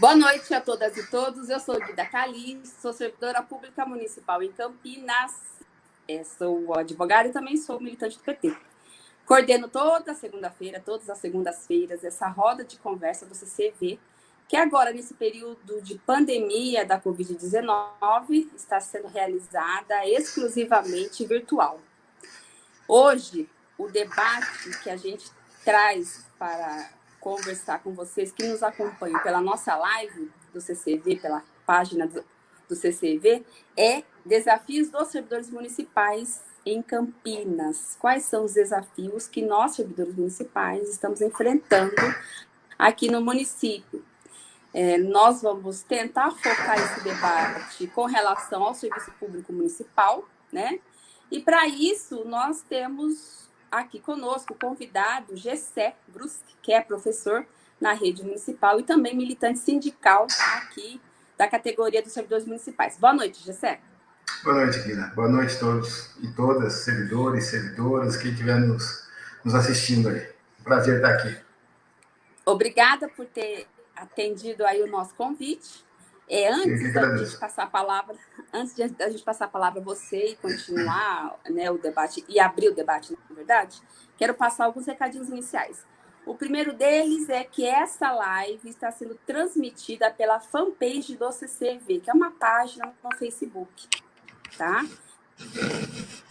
Boa noite a todas e todos. Eu sou Guida Cali, sou servidora pública municipal em Campinas. É, sou advogada e também sou militante do PT. Coordeno toda segunda-feira, todas as segundas-feiras, essa roda de conversa do CCV, que agora, nesse período de pandemia da Covid-19, está sendo realizada exclusivamente virtual. Hoje, o debate que a gente traz para conversar com vocês que nos acompanham pela nossa live do CCV, pela página do, CCV, é desafios dos servidores municipais em Campinas. Quais são os desafios que nós, servidores municipais, estamos enfrentando aqui no município? É, nós vamos tentar focar esse debate com relação ao serviço público municipal, né? E para isso, nós temos aqui conosco o convidado Gessé Brusque, que é professor na rede municipal e também militante sindical aqui da categoria dos servidores municipais. Boa noite, Gessé. Boa noite, Guina. Boa noite a todos e todas, servidores, servidoras, quem estiver nos, nos assistindo aí. Prazer estar aqui. Obrigada por ter atendido aí o nosso convite. É, antes da gente passar a palavra, antes de a gente passar a palavra a você e continuar né, o debate e abrir o debate, na verdade, quero passar alguns recadinhos iniciais. O primeiro deles é que essa live está sendo transmitida pela fanpage do CCV, que é uma página no Facebook, tá?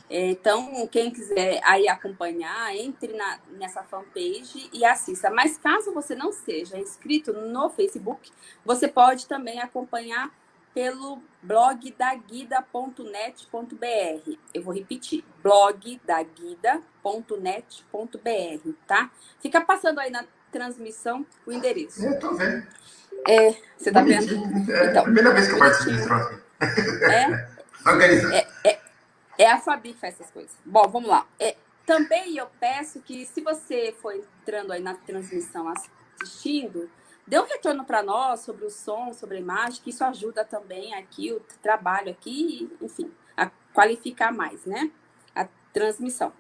Então, quem quiser aí acompanhar, entre na, nessa fanpage e assista. Mas caso você não seja inscrito no Facebook, você pode também acompanhar pelo blog da guida.net.br. Eu vou repetir, blog da guida.net.br, tá? Fica passando aí na transmissão o endereço. Eu tô vendo. É, você tá vendo? É então, primeira vez que eu participo troço. É? Organizado. É, é, é a Fabi que faz essas coisas. Bom, vamos lá. É, também eu peço que, se você for entrando aí na transmissão assistindo, dê um retorno para nós sobre o som, sobre a imagem, que isso ajuda também aqui, o trabalho aqui, enfim, a qualificar mais, né? A transmissão.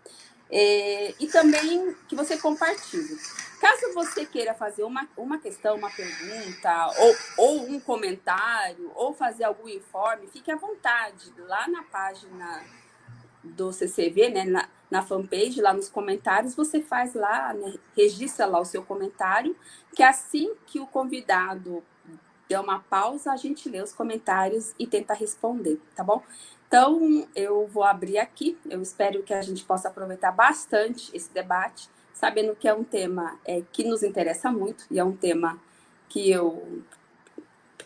É, e também que você compartilhe. Caso você queira fazer uma, uma questão, uma pergunta, ou, ou um comentário, ou fazer algum informe, fique à vontade. Lá na página do CCV, né, na, na fanpage, lá nos comentários, você faz lá, né, registra lá o seu comentário, que assim que o convidado der uma pausa, a gente lê os comentários e tenta responder, tá bom? Então, eu vou abrir aqui, eu espero que a gente possa aproveitar bastante esse debate, sabendo que é um tema é, que nos interessa muito, e é um tema que eu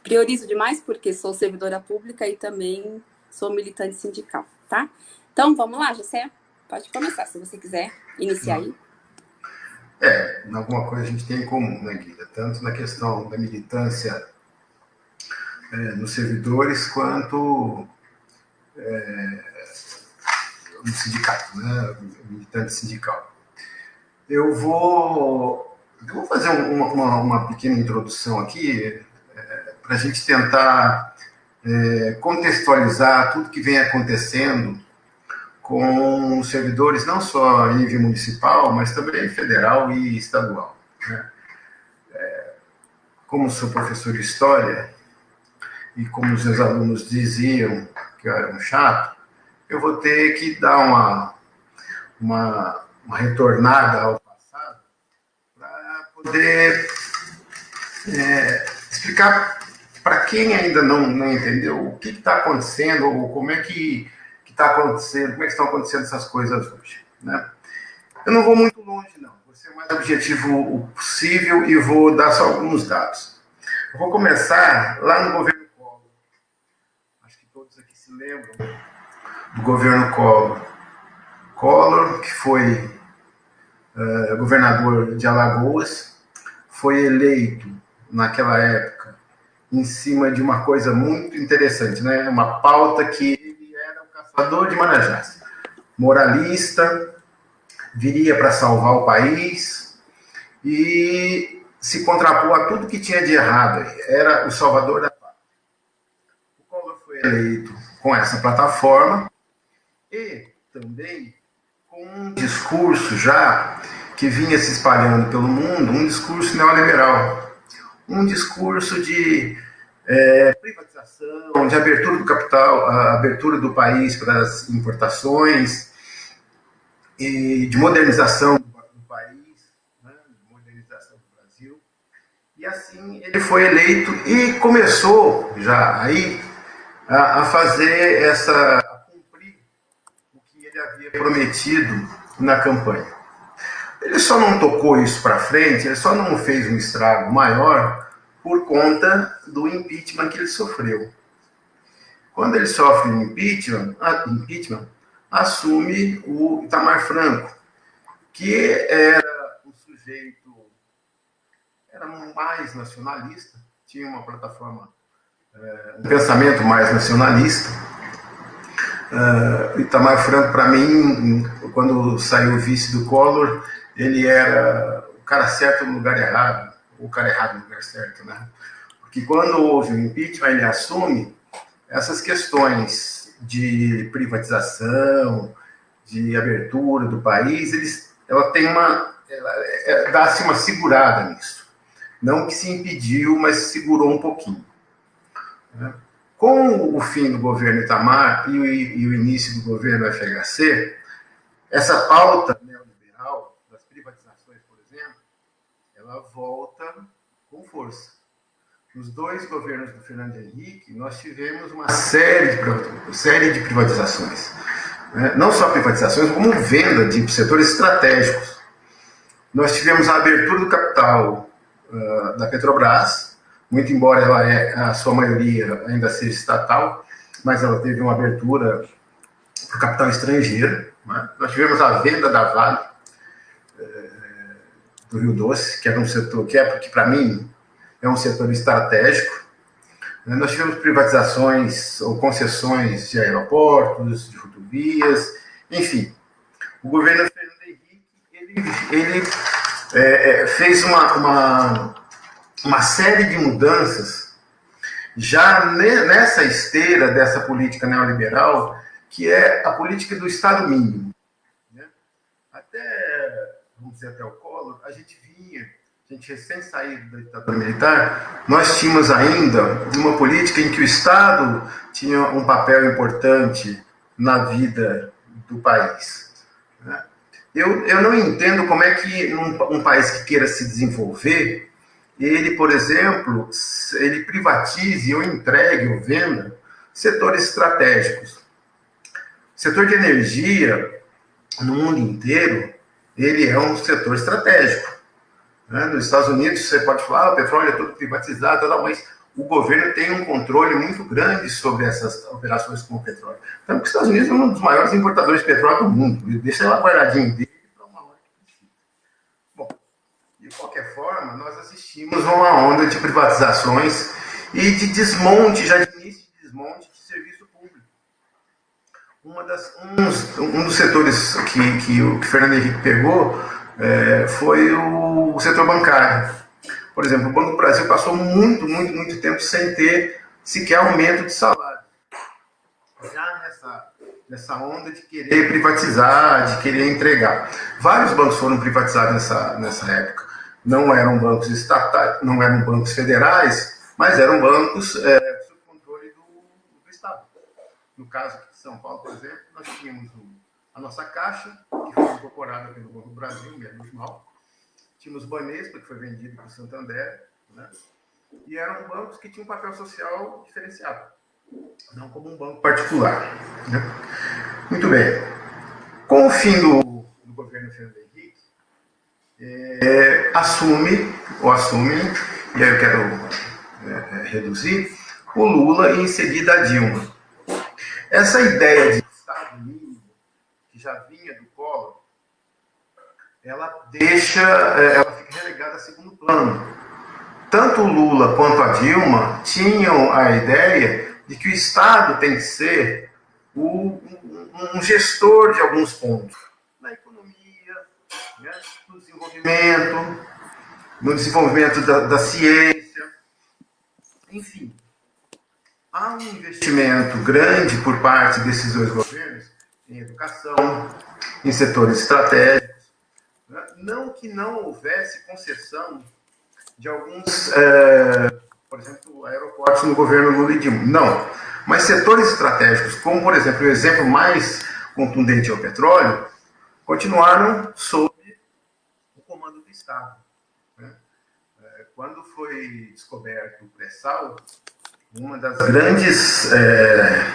priorizo demais, porque sou servidora pública e também sou militante sindical, tá? Então, vamos lá, José? Pode começar, se você quiser iniciar aí. É, alguma coisa a gente tem em comum, né, Guida? Tanto na questão da militância é, nos servidores, quanto é, no sindicato, né? Militante sindical. Eu vou, eu vou fazer uma, uma, uma pequena introdução aqui é, para a gente tentar é, contextualizar tudo que vem acontecendo com servidores não só em nível municipal, mas também federal e estadual. Né? É, como sou professor de história e como os meus alunos diziam que eu era um chato, eu vou ter que dar uma, uma, uma retornada ao passado para poder é, explicar para quem ainda não, não entendeu o que está acontecendo ou como é que está acontecendo, como é que estão acontecendo essas coisas hoje. Né? Eu não vou muito longe, não. Vou ser o mais objetivo possível e vou dar só alguns dados. Eu vou começar lá no governo Collor. Acho que todos aqui se lembram do governo Collor. Collor, que foi uh, governador de Alagoas, foi eleito naquela época em cima de uma coisa muito interessante, né? Uma pauta que Salvador de Manajás, moralista, viria para salvar o país e se contrapôs a tudo que tinha de errado. Era o salvador da pátria. O Collor foi eleito com essa plataforma e também com um discurso já que vinha se espalhando pelo mundo, um discurso neoliberal. um discurso de é, privatização, de abertura do capital, abertura do país para as importações, e de modernização do país, né, de modernização do Brasil. E assim ele foi eleito e começou já aí a, a fazer essa, a cumprir o que ele havia prometido na campanha. Ele só não tocou isso para frente, ele só não fez um estrago maior por conta do impeachment que ele sofreu. Quando ele sofre impeachment, impeachment assume o Itamar Franco, que era um sujeito, era mais nacionalista, tinha uma plataforma, é, um pensamento mais nacionalista. Uh, Itamar Franco, para mim, quando saiu o vice do Collor, ele era o cara certo no lugar errado, o cara errado no lugar certo, né? Porque quando houve o impeachment, ele assume essas questões de privatização, de abertura do país, eles, ela tem uma, é, dá-se uma segurada nisso. Não que se impediu, mas segurou um pouquinho. Né? Com o fim do governo Itamar e o, e o início do governo FHC, essa pauta neoliberal das privatizações, por exemplo, ela volta com força. Nos dois governos do Fernando Henrique, nós tivemos uma série de, série de privatizações. Né? Não só privatizações, como venda de setores estratégicos. Nós tivemos a abertura do capital uh, da Petrobras, muito embora ela é, a sua maioria ainda seja estatal, mas ela teve uma abertura para o capital estrangeiro. Né? Nós tivemos a venda da Vale, do Rio Doce, que era um setor que é, que para mim é um setor estratégico. Né, nós tivemos privatizações ou concessões de aeroportos, de rodovias, enfim. O governo Fernando Henrique ele, ele é, é, fez uma, uma, uma série de mudanças já nessa esteira dessa política neoliberal, que é a política do Estado mínimo. Né? Até, vamos dizer, até o A gente vinha, a gente recém saído da ditadura militar, nós tínhamos ainda uma política em que o Estado tinha um papel importante na vida do país. Né? Eu, eu não entendo como é que num, um país que queira se desenvolver, ele, por exemplo, ele privatize ou entregue ou venda setores estratégicos. O setor de energia, no mundo inteiro, ele é um setor estratégico. Né? Nos Estados Unidos, você pode falar, ah, o petróleo é tudo privatizado, mas o governo tem um controle muito grande sobre essas operações com o petróleo. Tanto que os Estados Unidos é um dos maiores importadores de petróleo do mundo. Deixa ela guardadinho dele para uma hora que. Bom, de qualquer forma, nós assistimos a uma onda de privatizações e de desmonte, já de início de desmonte de serviço público. Uma das, um, um dos setores que, que o que Fernando Henrique pegou é, foi o, o setor bancário. Por exemplo, o Banco do Brasil passou muito, muito, muito tempo sem ter sequer aumento de salário. Já nessa, nessa onda de querer privatizar, de querer entregar. Vários bancos foram privatizados nessa, nessa época. Não eram bancos estatais, não eram bancos federais, mas eram bancos é, sob controle do, do Estado. No caso de São Paulo, por exemplo, nós tínhamos a nossa Caixa, que foi incorporada pelo Banco do Brasil, menos mal Tínhamos Banespa, que foi vendido para o Santander, né? e eram bancos que tinham um papel social diferenciado, não como um banco particular. Né? Muito bem. Com o fim do, do governo Fernando Henrique, é, assume, ou assume, e aí eu quero é, é reduzir, o Lula e em seguida a Dilma. Essa ideia de Estado mínimo, que já vinha do Collor, ela deixa, é, ela fica relegada a segundo plano. Tanto o Lula quanto a Dilma tinham a ideia de que o Estado tem que ser o, um, gestor de alguns pontos. Na economia, né, no desenvolvimento, no desenvolvimento da, da ciência, enfim. Há um investimento grande por parte desses dois governos em educação, em setores estratégicos, não que não houvesse concessão de alguns, é, por exemplo, aeroportos no governo Lula e Dilma. Não. Mas setores estratégicos, como, por exemplo, o exemplo mais contundente é o petróleo, continuaram sob o comando do Estado. Né? É, quando foi descoberto o pré-sal, uma das grandes é,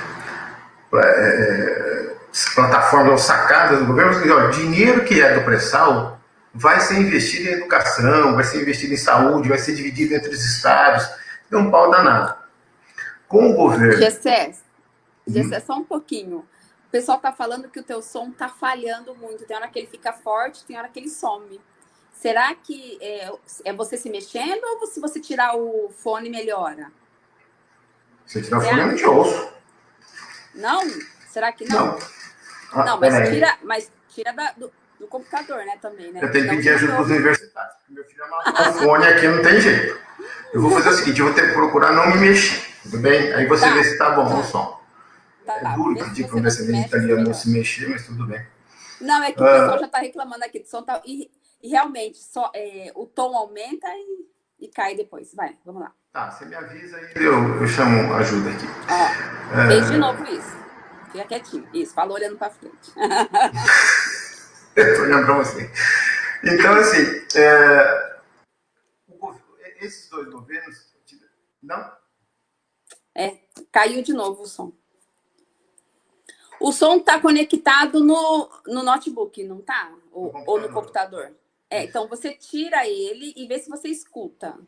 é, plataformas ou sacadas do governo, assim, ó, dinheiro que é do pré-sal vai ser investido em educação, vai ser investido em saúde, vai ser dividido entre os estados. É um pau danado. Com o governo... Gessé, Gessé, só um pouquinho. O pessoal está falando que o teu som está falhando muito. Tem hora que ele fica forte, tem hora que ele some. Será que é, é você se mexendo ou se você tirar o fone melhora? Se tirar o fone, não te ouço. Não? Será que não? Não, ah, não mas, tira, mas tira da, do, do, computador, né, também, né? Eu tenho que pedir ajuda dos universitários, porque meu filho amassou o fone aqui, não tem jeito. Eu vou fazer o seguinte, eu vou ter que procurar não me mexer, tudo bem? Aí você tá. vê se tá bom tá. o som. Tá, é duro pedir para um descendente italiano não se mexer, mas tudo bem. Não, é que o ah. pessoal já está reclamando aqui do som. Tá, e, e realmente, só, é, o tom aumenta e, e cai depois. Vai, vamos lá. Tá, você me avisa e eu, eu chamo ajuda aqui. É... fez de novo isso. Fica quietinho. Isso, fala olhando para frente. Estou olhando para você. Então, assim, é... esses dois governos... Não? É, caiu de novo o som. O som está conectado no, no notebook, não está? Ou, no ou no computador? É, então você tira ele e vê se você escuta.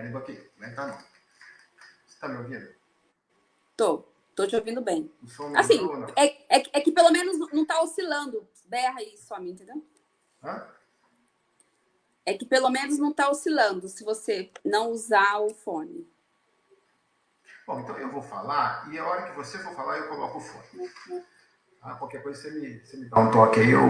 Um pouquinho, não tá não. Você está me ouvindo? Tô, tô te ouvindo bem. assim, é, é, é, que pelo menos não está oscilando. Berra aí só mim, entendeu? Hã? É que pelo menos não está oscilando se você não usar o fone. Bom, então eu vou falar e a hora que você for falar eu coloco o fone. Ah, qualquer coisa você me, você me dá um toque aí, eu,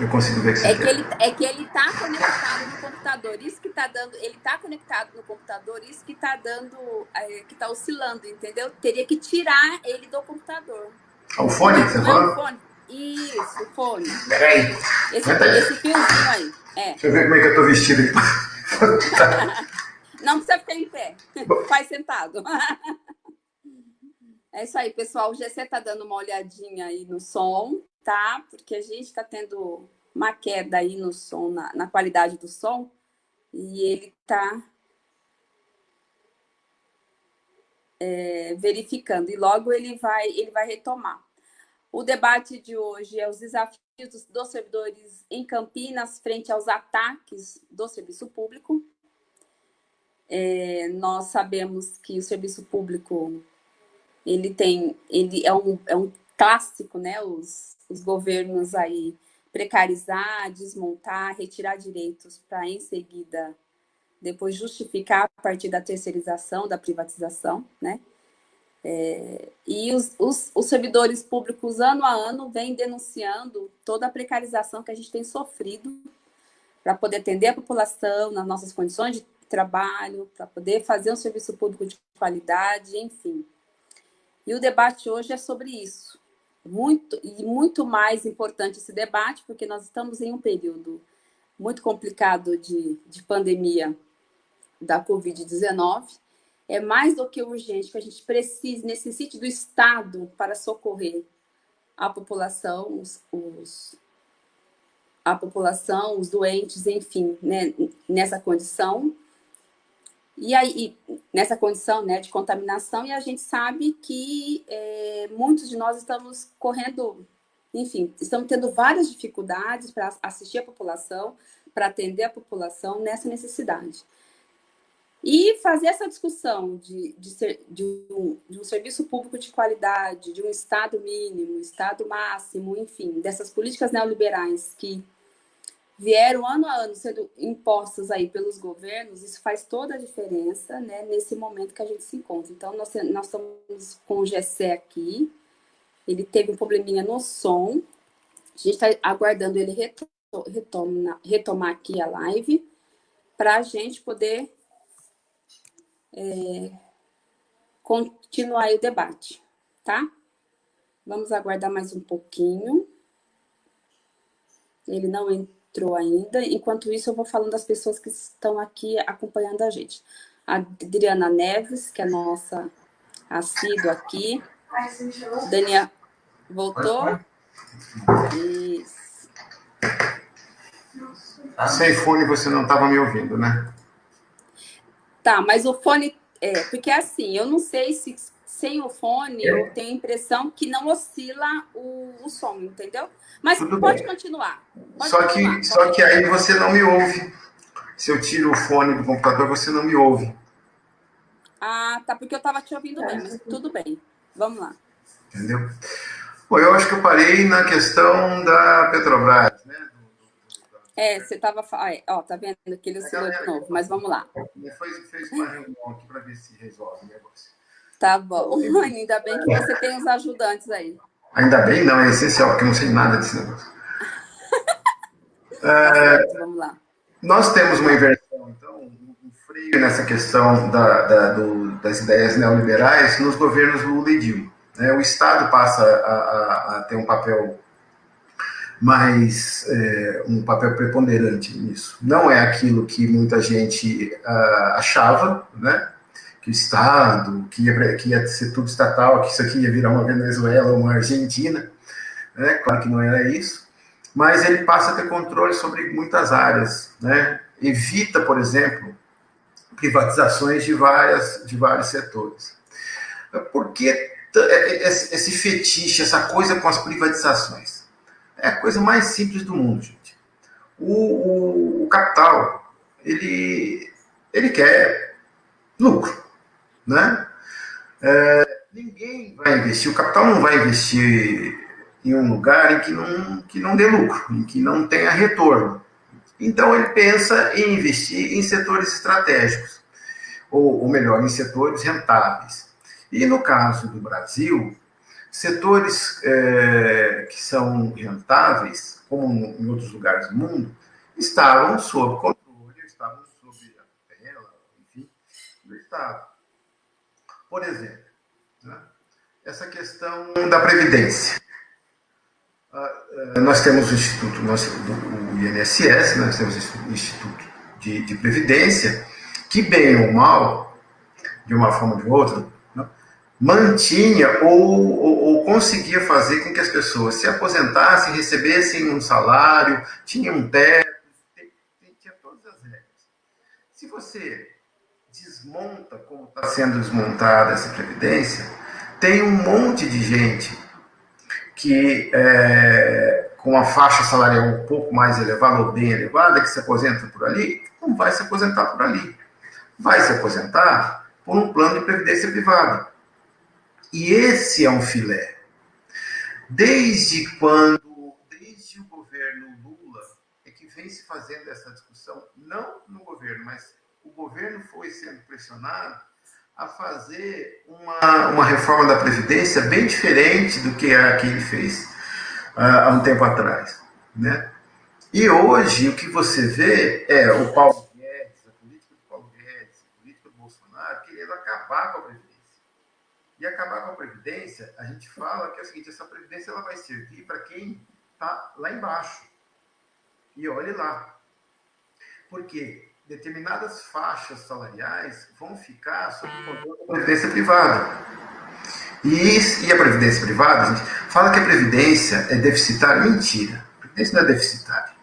eu consigo ver que você é que ele É que ele está conectado no computador, isso que está dando... Ele está conectado no computador, isso que está dando... É, que está oscilando, entendeu? Teria que tirar ele do computador. Ah, o fone, você não falou? É o fone. Isso, o fone. Peraí. Esse, esse fiozinho aí. É. Deixa eu ver como é que eu tô vestido aqui. não precisa ficar em pé. Faz sentado. É isso aí, pessoal. O GC está dando uma olhadinha aí no som, tá? Porque a gente está tendo uma queda aí no som, na, na qualidade do som, e ele está é, verificando, e logo ele vai, ele vai retomar. O debate de hoje é os desafios dos servidores em Campinas frente aos ataques do serviço público. É, nós sabemos que o serviço público ele tem, ele é um, é um clássico, né? Os, os governos aí precarizar, desmontar, retirar direitos para em seguida depois justificar a partir da terceirização, da privatização, né? É, e os, os, os, servidores públicos, ano a ano, vêm denunciando toda a precarização que a gente tem sofrido para poder atender a população nas nossas condições de trabalho, para poder fazer um serviço público de qualidade, enfim. E o debate hoje é sobre isso. Muito, e muito mais importante esse debate, porque nós estamos em um período muito complicado de, de pandemia da Covid-19. É mais do que urgente que a gente precise, necessite do Estado para socorrer a população, os, os a população, os doentes, enfim, né, nessa condição. E aí, nessa condição né, de contaminação, e a gente sabe que é, muitos de nós estamos correndo, enfim, estamos tendo várias dificuldades para assistir a população, para atender a população nessa necessidade. E fazer essa discussão de, de, ser, de, um, de um serviço público de qualidade, de um Estado mínimo, Estado máximo, enfim, dessas políticas neoliberais que vieram ano a ano sendo impostos aí pelos governos, isso faz toda a diferença né, nesse momento que a gente se encontra. Então, nós, nós estamos com o Gessé aqui, ele teve um probleminha no som, a gente está aguardando ele retoma, retomar aqui a live, para a gente poder é, continuar o debate, tá? Vamos aguardar mais um pouquinho. Ele não entrou entrou ainda. Enquanto isso, eu vou falando das pessoas que estão aqui acompanhando a gente. A Adriana Neves, que é nossa assídua aqui. Daniel, voltou? Isso. Sem fone você não estava me ouvindo, né? Tá, mas o fone... É, porque assim, eu não sei se sem o fone, eu tenho a impressão que não oscila o, o som, entendeu? Mas Tudo pode bem. continuar. Pode só continuar, que, só que aí você não me ouve. Se eu tiro o fone do computador, você não me ouve. Ah, tá, porque eu estava te ouvindo bem, mas tudo bem. Vamos lá. Entendeu? Bom, eu acho que eu parei na questão da Petrobras, né? É, você estava... Ó, tá vendo que ele oscilou de novo, mas vamos lá. Fez, fez uma reunião aqui para ver se resolve o negócio. Tá bom. Ainda bem que você tem os ajudantes aí. Ainda bem, não, é essencial, porque eu não sei nada desse negócio. é, Vamos lá. Nós temos uma inversão, então, um freio nessa questão da, da, do, das ideias neoliberais nos governos Lula e Dilma. Né? O Estado passa a, a, a ter um papel mais é, um papel preponderante nisso. Não é aquilo que muita gente uh, achava, né? Que o Estado, que ia, que ia ser tudo estatal, que isso aqui ia virar uma Venezuela ou uma Argentina. Né? Claro que não era isso. Mas ele passa a ter controle sobre muitas áreas. Né? Evita, por exemplo, privatizações de, várias, de vários setores. Por que esse fetiche, essa coisa com as privatizações? É a coisa mais simples do mundo, gente. O, o, o capital, ele, ele quer lucro né? É, ninguém vai investir, o capital não vai investir em um lugar em que não, que não dê lucro, em que não tenha retorno. Então ele pensa em investir em setores estratégicos, ou, ou melhor, em setores rentáveis. E no caso do Brasil, setores é, que são rentáveis, como em outros lugares do mundo, estavam sob controle, estavam sob a tela, enfim, do Estado. Por exemplo, né, essa questão da Previdência. Uh, nós temos o Instituto, nós, o INSS, nós temos o Instituto de, de Previdência, que, bem ou mal, de uma forma ou de outra, né, mantinha ou, ou, ou, conseguia fazer com que as pessoas se aposentassem, recebessem um salário, tinha um teto, tinha todas as regras. Se você desmonta como está sendo desmontada essa previdência, tem um monte de gente que é, com a faixa salarial um pouco mais elevada ou bem elevada, que se aposenta por ali, não vai se aposentar por ali. Vai se aposentar por um plano de previdência privada. E esse é um filé. Desde quando, desde o governo Lula, é que vem se fazendo essa discussão, não no governo, mas o governo foi sendo pressionado a fazer uma, uma reforma da Previdência bem diferente do que a que ele fez uh, há um tempo atrás. Né? E hoje o que você vê é o Paulo Guedes, a política do Paulo Guedes, a política do Bolsonaro, querendo acabar com a Previdência. E acabar com a Previdência, a gente fala que é o seguinte, essa Previdência ela vai servir para quem está lá embaixo. E olhe lá. Por quê? Determinadas faixas salariais vão ficar sob o controle da previdência privada. E, e a previdência privada, a gente fala que a previdência é deficitária. Mentira. A previdência não é deficitária.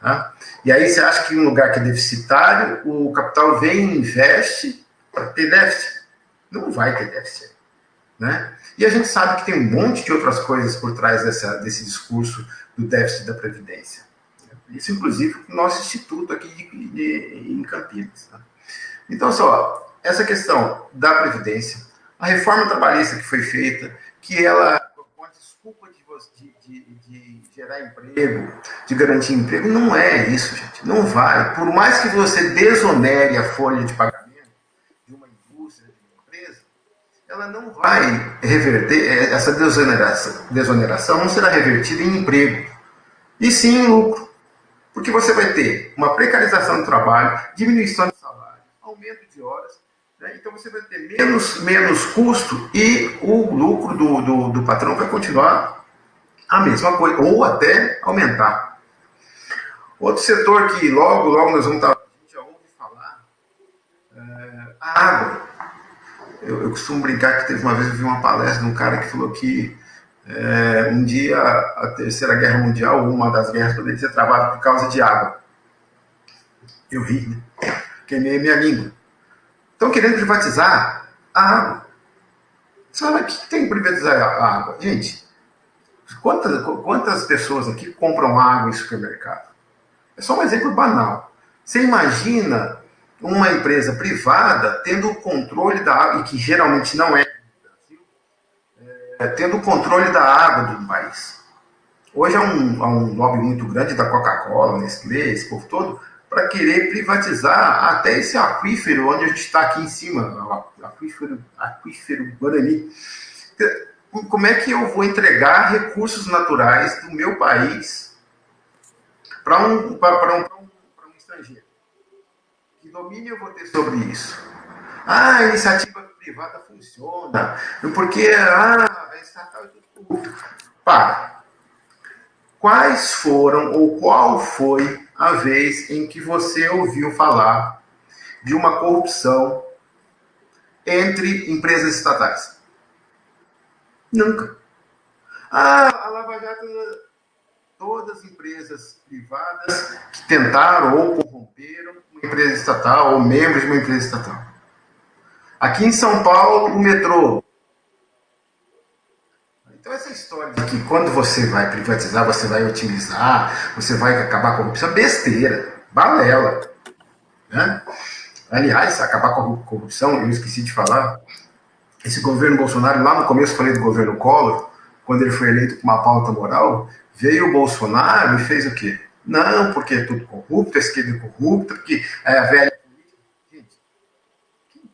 Tá? E aí você acha que em um lugar que é deficitário, o capital vem e investe para ter déficit. Não vai ter déficit. Né? E a gente sabe que tem um monte de outras coisas por trás dessa, desse discurso do déficit da Previdência. Isso, inclusive, o nosso instituto aqui de, de, em Campinas. Tá? Então, só, essa questão da Previdência, a reforma trabalhista que foi feita, que ela, com a desculpa de, de, de, gerar emprego, de garantir emprego, não é isso, gente. Não vai. Por mais que você desonere a folha de pagamento de uma indústria, de uma empresa, ela não vai reverter, essa desoneração, desoneração não será revertida em emprego, e sim em lucro. Porque você vai ter uma precarização do trabalho, diminuição de salário, aumento de horas, né? então você vai ter menos, menos custo e o lucro do, do, do patrão vai continuar a mesma coisa, ou até aumentar. Outro setor que logo, logo nós vamos estar, a gente já ouve falar, é a água. Eu, eu, costumo brincar que teve uma vez, eu vi uma palestra de um cara que falou que é, um dia a Terceira Guerra Mundial, uma das guerras, poderia ser travada por causa de água. Eu ri, né? Queimei minha língua. Estão querendo privatizar a água. O que tem que privatizar a água? Gente, quantas, quantas pessoas aqui compram água em supermercado? É só um exemplo banal. Você imagina uma empresa privada tendo o controle da água, e que geralmente não é, tendo o controle da água do país. Hoje há um, há um lobby muito grande da Coca-Cola, Nestlé, esse povo todo, para querer privatizar até esse aquífero onde a gente está aqui em cima, o aquífero, aquífero Guarani. Como é que eu vou entregar recursos naturais do meu país para um, um, um, um estrangeiro? Que domínio eu vou ter sobre isso? Ah, iniciativa privada funciona, porque ah, a estatal é tudo. Para. Quais foram ou qual foi a vez em que você ouviu falar de uma corrupção entre empresas estatais? Nunca. Ah, a Lava Jato, todas as empresas privadas que tentaram ou corromperam uma empresa estatal ou membros de uma empresa estatal. Aqui em São Paulo, o metrô. Então, essa história de que quando você vai privatizar, você vai otimizar, você vai acabar com a corrupção, besteira, balela. Né? Aliás, acabar com a corrupção, eu esqueci de falar, esse governo Bolsonaro, lá no começo falei do governo Collor, quando ele foi eleito com uma pauta moral, veio o Bolsonaro e fez o quê? Não, porque é tudo corrupto, a esquerda é corrupta, porque é a velha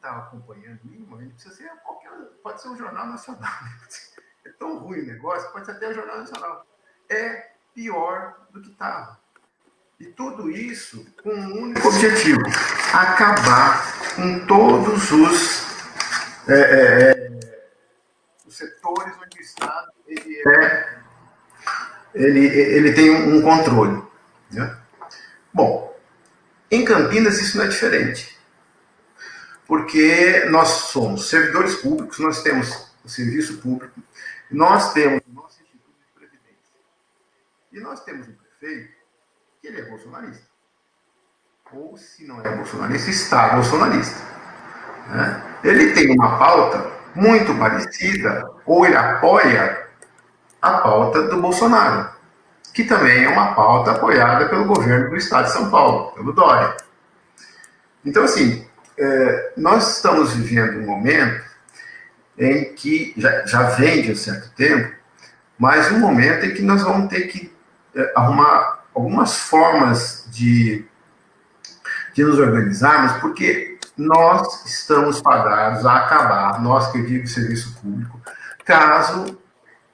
está acompanhando isso, ele precisa ser qualquer. Pode ser um jornal nacional. É tão ruim o negócio, pode ser até um jornal nacional. É pior do que estava. E tudo isso com um único objetivo: acabar com todos os, é, é, é, os setores onde o Estado ele, é, ele, ele tem um, controle. Né? Bom, em Campinas isso não é diferente. Porque nós somos servidores públicos, nós temos o serviço público, nós temos o nosso Instituto de Previdência. E nós temos um prefeito que ele é bolsonarista. Ou, se não é bolsonarista, está bolsonarista. Né? Ele tem uma pauta muito parecida, ou ele apoia a pauta do Bolsonaro, que também é uma pauta apoiada pelo governo do estado de São Paulo, pelo Dória. Então, assim, é, nós estamos vivendo um momento em que já, já vem de um certo tempo, mas um momento em que nós vamos ter que é, arrumar algumas formas de, de nos organizarmos, porque nós estamos pagados a acabar, nós que digo serviço público, caso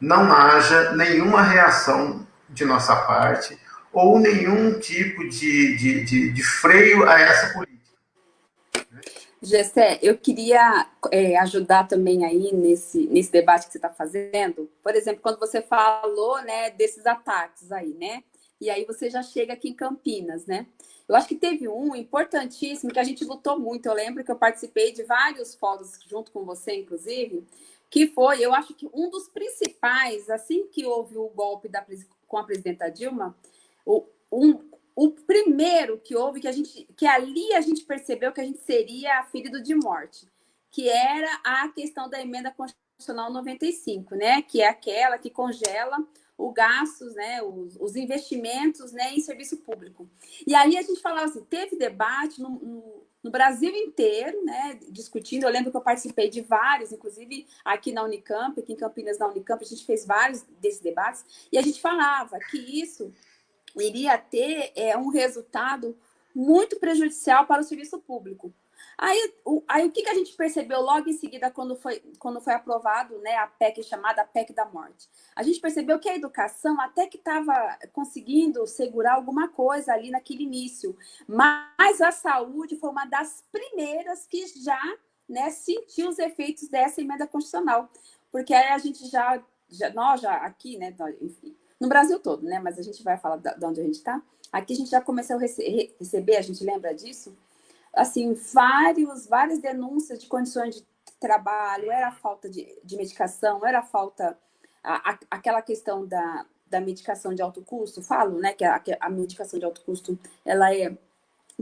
não haja nenhuma reação de nossa parte ou nenhum tipo de, de, de, de freio a essa política. Gessé, eu queria é, ajudar também aí nesse, nesse debate que você está fazendo. Por exemplo, quando você falou né, desses ataques aí, né? E aí você já chega aqui em Campinas, né? Eu acho que teve um importantíssimo que a gente lutou muito. Eu lembro que eu participei de vários fóruns junto com você, inclusive, que foi, eu acho que um dos principais, assim que houve o golpe da, com a presidenta Dilma, o, um, o primeiro que houve, que a gente, que ali a gente percebeu que a gente seria ferido de morte, que era a questão da emenda constitucional 95, né? Que é aquela que congela os gastos, né, os, os, investimentos né, em serviço público. E aí a gente falava assim, teve debate no, no, no, Brasil inteiro, né, discutindo. Eu lembro que eu participei de vários, inclusive aqui na Unicamp, aqui em Campinas, na Unicamp, a gente fez vários desses debates, e a gente falava que isso iria ter é, um resultado muito prejudicial para o serviço público. Aí o, aí, o que, que a gente percebeu logo em seguida, quando foi, quando foi aprovado né, a PEC chamada PEC da Morte? A gente percebeu que a educação até que estava conseguindo segurar alguma coisa ali naquele início, mas a saúde foi uma das primeiras que já né, sentiu os efeitos dessa emenda constitucional, porque aí a gente já, já nós já aqui, né, enfim, no Brasil todo, né? Mas a gente vai falar de onde a gente está. aqui a gente já começou a rece receber, a gente lembra disso? Assim, vários, várias denúncias de condições de trabalho, era falta de, de medicação, era falta, a, a, aquela questão da, da medicação de alto custo, falo, né, que a, a medicação de alto custo, ela é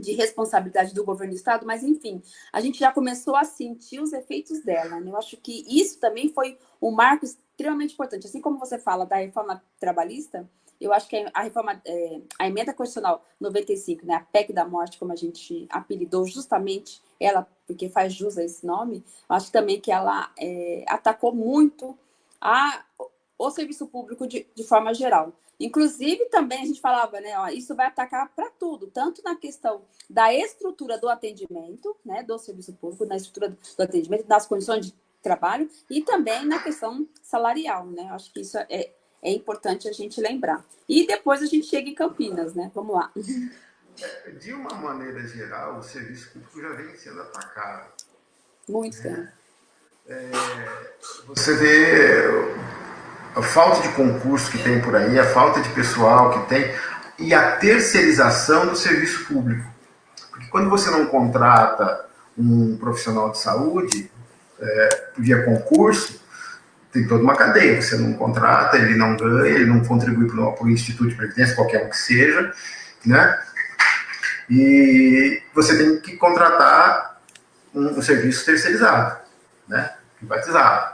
de responsabilidade do governo do estado, mas enfim, a gente já começou a sentir os efeitos dela. Né? Eu acho que isso também foi um marco extremamente importante. Assim como você fala da reforma trabalhista, eu acho que a reforma, é, a emenda constitucional 95, né, a PEC da morte, como a gente apelidou justamente ela, porque faz jus a esse nome, acho também que ela é, atacou muito a, o serviço público de, de forma geral. Inclusive, também a gente falava, né, ó, isso vai atacar para tudo, tanto na questão da estrutura do atendimento, né, do serviço público, na estrutura do atendimento, das condições de trabalho e também na questão salarial, né? Acho que isso é, é importante a gente lembrar. E depois a gente chega em Campinas, né? Vamos lá. De uma maneira geral, o serviço público já vem sendo atacado. Muito né? É, você vê a falta de concurso que tem por aí, a falta de pessoal que tem e a terceirização do serviço público. Porque quando você não contrata um profissional de saúde é, via concurso, tem toda uma cadeia. Você não contrata, ele não ganha, ele não contribui para o Instituto de Previdência, qualquer um que seja, né? E você tem que contratar um, um serviço terceirizado, né? Privatizado.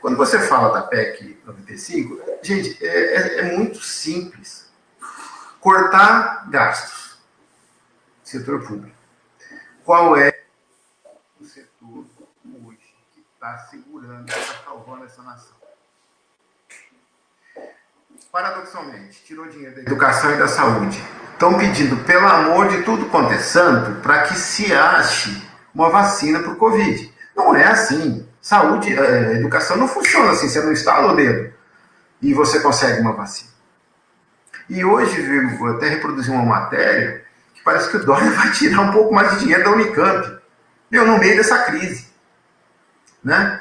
Quando você fala da PEC 95, gente, é, é, é muito simples. Cortar gastos. Setor público. Qual é o setor hoje que está segurando, está salvando essa nação? Paradoxalmente, tirou dinheiro da educação e da saúde. Estão pedindo, pelo amor de tudo quanto é santo, para que se ache uma vacina para o Covid. Não é assim. Saúde, é, educação não funciona assim, você não instala o dedo e você consegue uma vacina. E hoje, vou até reproduzir uma matéria que parece que o Dória vai tirar um pouco mais de dinheiro da Unicamp, meu, no meio dessa crise. Né?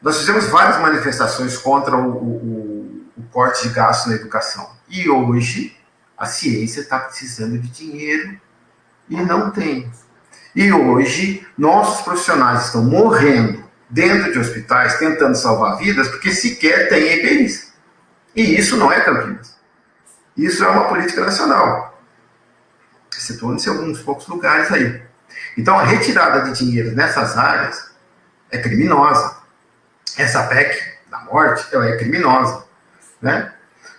Nós fizemos várias manifestações contra o, o, o corte de gastos na educação. E hoje a ciência está precisando de dinheiro e não tem. E hoje nossos profissionais estão morrendo dentro de hospitais tentando salvar vidas porque sequer tem EPIs. E isso não é Campinas. Isso é uma política nacional. Situando-se em alguns poucos lugares aí. Então a retirada de dinheiro nessas áreas é criminosa. Essa PEC da morte ela é criminosa. Né?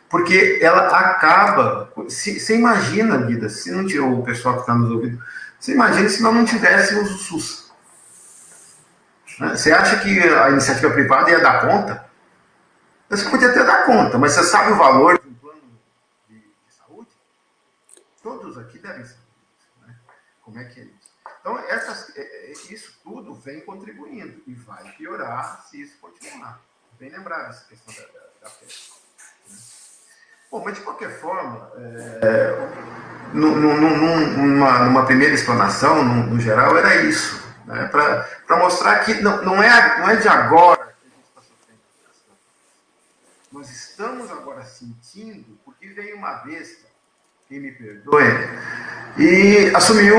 Porque ela acaba. Você imagina, vida, se não tirou o pessoal que está nos ouvindo, você imagina se nós não tivéssemos o SUS. Né? Você acha que a iniciativa privada ia dar conta? Você podia até dar conta, mas você sabe o valor de um plano de, de saúde? Todos aqui devem saber isso. Né? Como é que é isso? Então, essas, é, é, isso tudo vem contribuindo e vai piorar se isso continuar. Bem lembrado essa questão da, da, da. Né? Bom, mas de qualquer forma, é, numa, numa primeira explanação, no, no geral, era isso né, para mostrar que não, não, é, não é de agora que a gente está sofrendo Nós estamos agora sentindo, porque veio uma besta, que me perdoe, e assumiu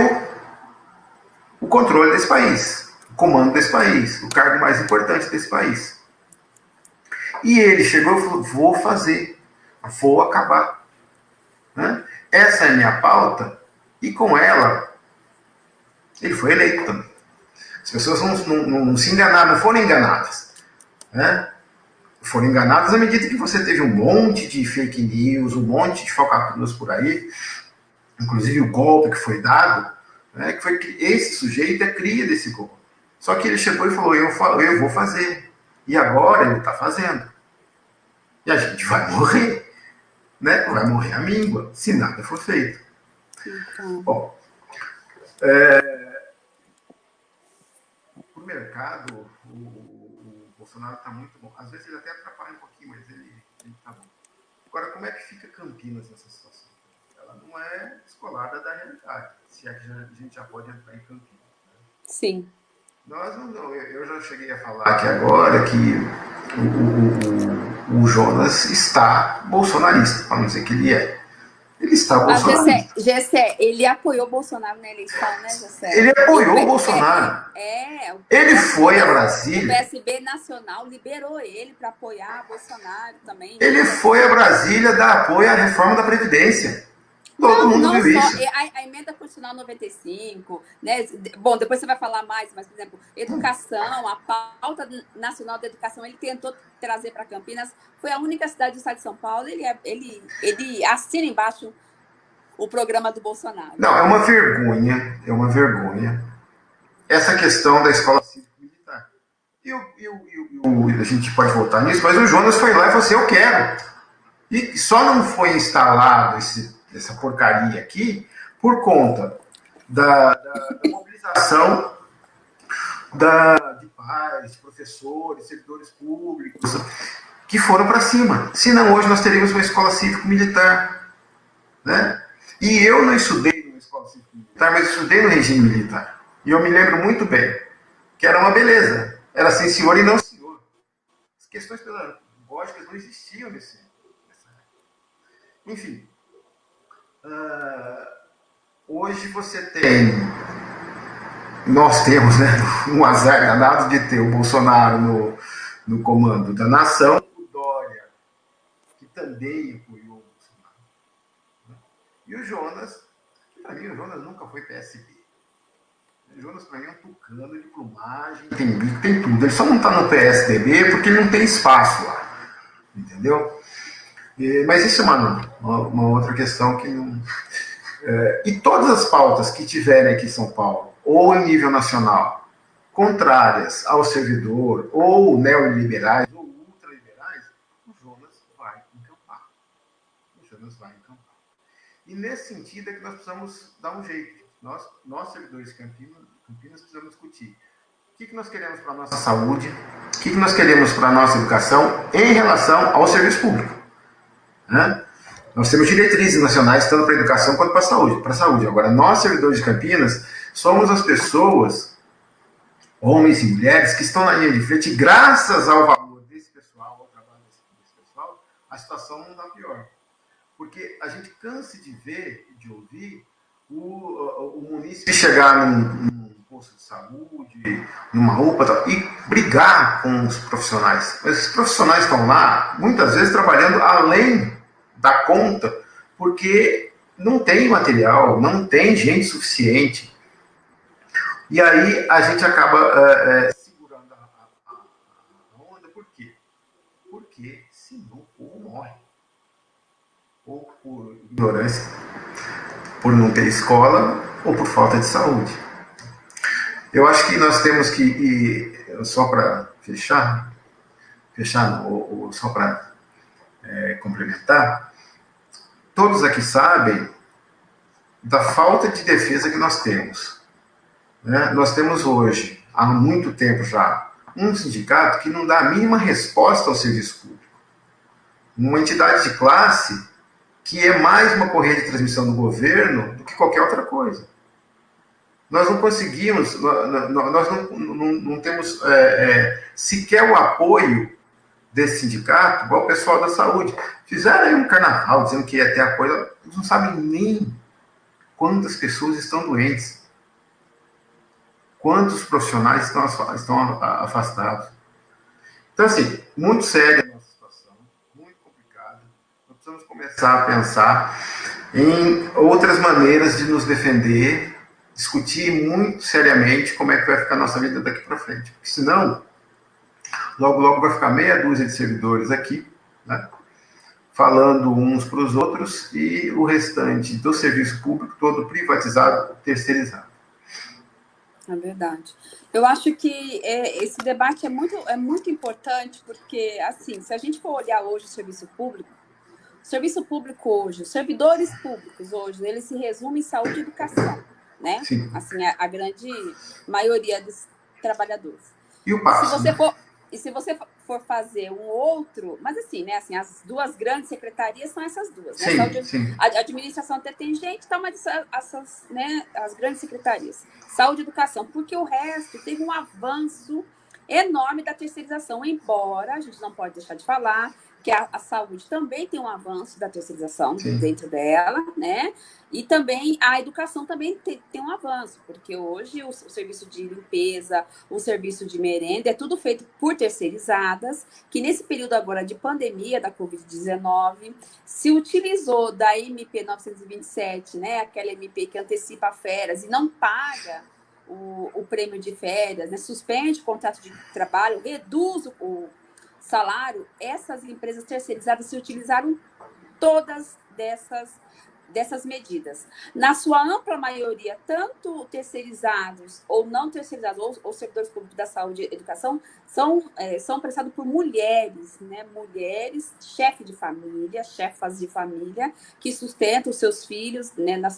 o controle desse país, o comando desse país, o cargo mais importante desse país. E ele chegou e falou: vou fazer, vou acabar. Né? Essa é a minha pauta, e com ela, ele foi eleito também. As pessoas não, não, não se enganaram, não foram enganadas. Né? Foram enganadas à medida que você teve um monte de fake news, um monte de falcatruas por aí, inclusive o golpe que foi dado, né, que foi que esse sujeito é cria desse golpe. Só que ele chegou e falou, eu, falo, eu vou fazer. E agora ele está fazendo. E a gente vai morrer. Né? Vai morrer a míngua, se nada for feito. Então... Bom, é, para o mercado, o, o Bolsonaro está muito bom. Às vezes ele até atrapalha um pouquinho, mas ele está bom. Agora, como é que fica Campinas nessa situação? Ela não é descolada da realidade, se é que a gente já pode entrar em Campinas. Né? Sim. Nós não, eu já cheguei a falar aqui agora que o, o, o Jonas está bolsonarista, para não dizer que ele é. Ele está Bolsonaro. Mas, Gessé, ele apoiou o Bolsonaro na eleição, né, Gessé? Ele apoiou o, o Bolsonaro. É, o ele foi a Brasília. O PSB Nacional liberou ele para apoiar Bolsonaro também. Ele foi a Brasília dar apoio à reforma da Previdência. Todo não, mundo não viu só, isso. A, a, emenda constitucional 95, né? Bom, depois você vai falar mais, mas, por exemplo, educação, a pauta nacional da educação, ele tentou trazer para Campinas, foi a única cidade do estado de São Paulo, ele, é, ele, ele assina embaixo o programa do Bolsonaro. Não, é uma vergonha, é uma vergonha essa questão da escola cívico-militar. E, o, e, o, e a gente pode voltar nisso, mas o Jonas foi lá e falou assim, eu quero. E só não foi instalado esse dessa porcaria aqui, por conta da, da, da mobilização da, de pais, professores, servidores públicos, que foram para cima. Senão, hoje nós teríamos uma escola cívico-militar. Né? E eu não estudei numa escola cívico-militar, mas estudei no regime militar. E eu me lembro muito bem que era uma beleza. Era sim senhor e não senhor. As questões pedagógicas não existiam nesse, nessa época. Enfim, Uh, hoje você tem, nós temos né, um azar danado de ter o Bolsonaro no, no comando da nação, o Dória, que também apoiou o Bolsonaro. Né? E o Jonas, que para mim o Jonas nunca foi PSB. Jonas para mim é um tucano de plumagem, tem, tem tudo. Ele só não está no PSDB porque não tem espaço lá. Entendeu? E, mas isso é uma, uma, outra questão que não. É, e todas as pautas que tiverem aqui em São Paulo, ou em nível nacional, contrárias ao servidor, ou neoliberais, ou ultraliberais, o Jonas vai encampar. O Jonas vai encampar. E nesse sentido é que nós precisamos dar um jeito. Nós, nós servidores Campinas, Campinas precisamos discutir o que, que nós queremos para a nossa saúde, o que, que nós queremos para a nossa educação em relação ao serviço público. Né? Nós temos diretrizes nacionais, tanto para a educação quanto para a saúde. Para a saúde. Agora, nós, servidores de Campinas, somos as pessoas, homens e mulheres, que estão na linha de frente, graças ao valor desse pessoal, ao trabalho desse pessoal, a situação não está pior. Porque a gente cansa de ver, de ouvir, o, o munícipe chegar num, num posto de saúde, numa UPA e brigar com os profissionais. Mas os profissionais estão lá, muitas vezes, trabalhando além dar conta, porque não tem material, não tem gente suficiente. E aí a gente acaba é, é, segurando a, a, a, onda, por quê? Porque senão o morre. Ou por ignorância, por não ter escola, ou por falta de saúde. Eu acho que nós temos que, ir, só para fechar, fechar, ou, ou só para é, complementar, todos aqui sabem da falta de defesa que nós temos. Né? Nós temos hoje, há muito tempo já, um sindicato que não dá a mínima resposta ao serviço público. Uma entidade de classe que é mais uma correia de transmissão do governo do que qualquer outra coisa. Nós não conseguimos, nós não, não, não temos é, é, sequer o apoio desse sindicato, igual o pessoal da saúde. Fizeram aí um carnaval dizendo que ia ter apoio, eles não sabem nem quantas pessoas estão doentes, quantos profissionais estão, estão afastados. Então, assim, muito séria a nossa situação, muito complicada. Nós precisamos começar a pensar em outras maneiras de nos defender, discutir muito seriamente como é que vai ficar a nossa vida daqui para frente. Porque senão, Logo, logo vai ficar meia dúzia de servidores aqui, né? falando uns para os outros, e o restante do serviço público todo privatizado, terceirizado. É verdade. Eu acho que é, esse debate é muito, é muito importante, porque, assim, se a gente for olhar hoje o serviço público, o serviço público hoje, os servidores públicos hoje, eles se resumem em saúde e educação, né? Sim. Assim, a, a grande maioria dos trabalhadores. E o passo? Se você for, e se você for fazer um outro, mas assim, né? Assim, as duas grandes secretarias são essas duas, né? Sim, Saúde, sim. A administração até tem gente, tá, mas essas, né, as grandes secretarias. Saúde e educação, porque o resto teve um avanço enorme da terceirização, embora a gente não pode deixar de falar que a, a, saúde também tem um avanço da terceirização Sim. dentro dela, né? E também a educação também tem, tem um avanço, porque hoje o, o, serviço de limpeza, o serviço de merenda, é tudo feito por terceirizadas, que nesse período agora de pandemia da Covid-19, se utilizou da MP 927, né? Aquela MP que antecipa férias e não paga o, o prêmio de férias, né? suspende o contrato de trabalho, reduz o, o salário, essas empresas terceirizadas se utilizaram todas dessas, dessas medidas. Na sua ampla maioria, tanto terceirizados ou não terceirizados, ou, ou servidores públicos da saúde e educação, são, é, são prestados por mulheres, né? mulheres, chefe de família, chefas de família, que sustentam seus filhos né? na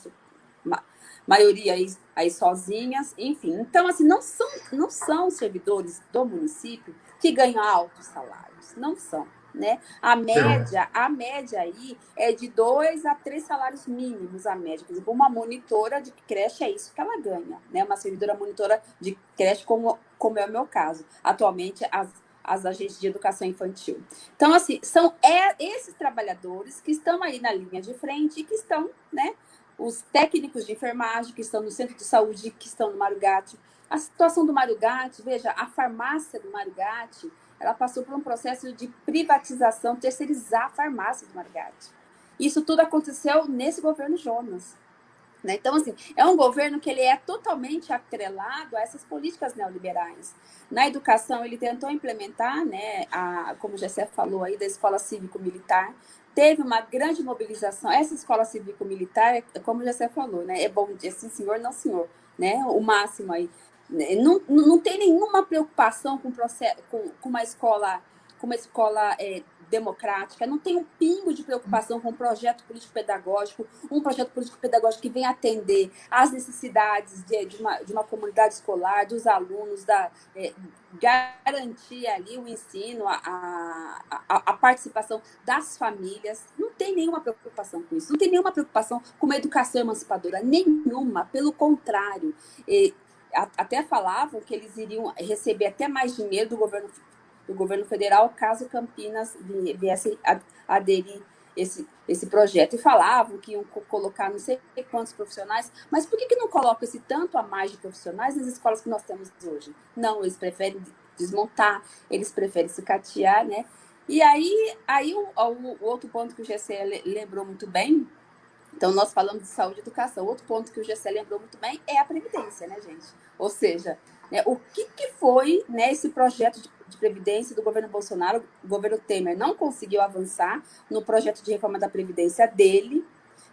maioria aí, aí sozinhas, enfim. Então, assim, não são, não são servidores do município que ganham altos salários, não são. Né? A média, a média aí é de dois a três salários mínimos a média. Por exemplo, uma monitora de creche é isso que ela ganha, né? Uma servidora monitora de creche, como, como é o meu caso. Atualmente, as, as agentes de educação infantil. Então, assim, são é, esses trabalhadores que estão aí na linha de frente e que estão, né? Os técnicos de enfermagem que estão no centro de saúde, que estão no Marugate, a situação do Mário Gatti, veja, a farmácia do Mário Gatti, ela passou por um processo de privatização, terceirizar a farmácia do Mário Gatti. Isso tudo aconteceu nesse governo Jonas. Né? Então, assim, é um governo que ele é totalmente atrelado a essas políticas neoliberais. Na educação, ele tentou implementar, né, a, como o Gessé falou aí, da escola cívico-militar, teve uma grande mobilização. Essa escola cívico-militar, como o Gessé falou, né, é bom dizer sim, senhor, não senhor, né, o máximo aí. Não, não tem nenhuma preocupação com, processo, com, com uma escola, com uma escola é, democrática, não tem um pingo de preocupação com um projeto político-pedagógico, um projeto político-pedagógico que vem atender às necessidades de, de, uma, de uma comunidade escolar, dos alunos, da, é, garantir ali o ensino, a, a, a, participação das famílias. Não tem nenhuma preocupação com isso, não tem nenhuma preocupação com uma educação emancipadora, nenhuma, pelo contrário. E, até falavam que eles iriam receber até mais dinheiro do governo, do governo federal caso Campinas viesse aderir esse, esse projeto. E falavam que iam colocar não sei quantos profissionais, mas por que, que não colocam esse tanto a mais de profissionais nas escolas que nós temos hoje? Não, eles preferem desmontar, eles preferem se catear, né? E aí, aí o, o, outro ponto que o GC lembrou muito bem então, nós falamos de saúde e educação. Outro ponto que o GC lembrou muito bem é a Previdência, né, gente? Ou seja, né, o que, que foi né, esse projeto de, de, Previdência do governo Bolsonaro? O governo Temer não conseguiu avançar no projeto de reforma da Previdência dele,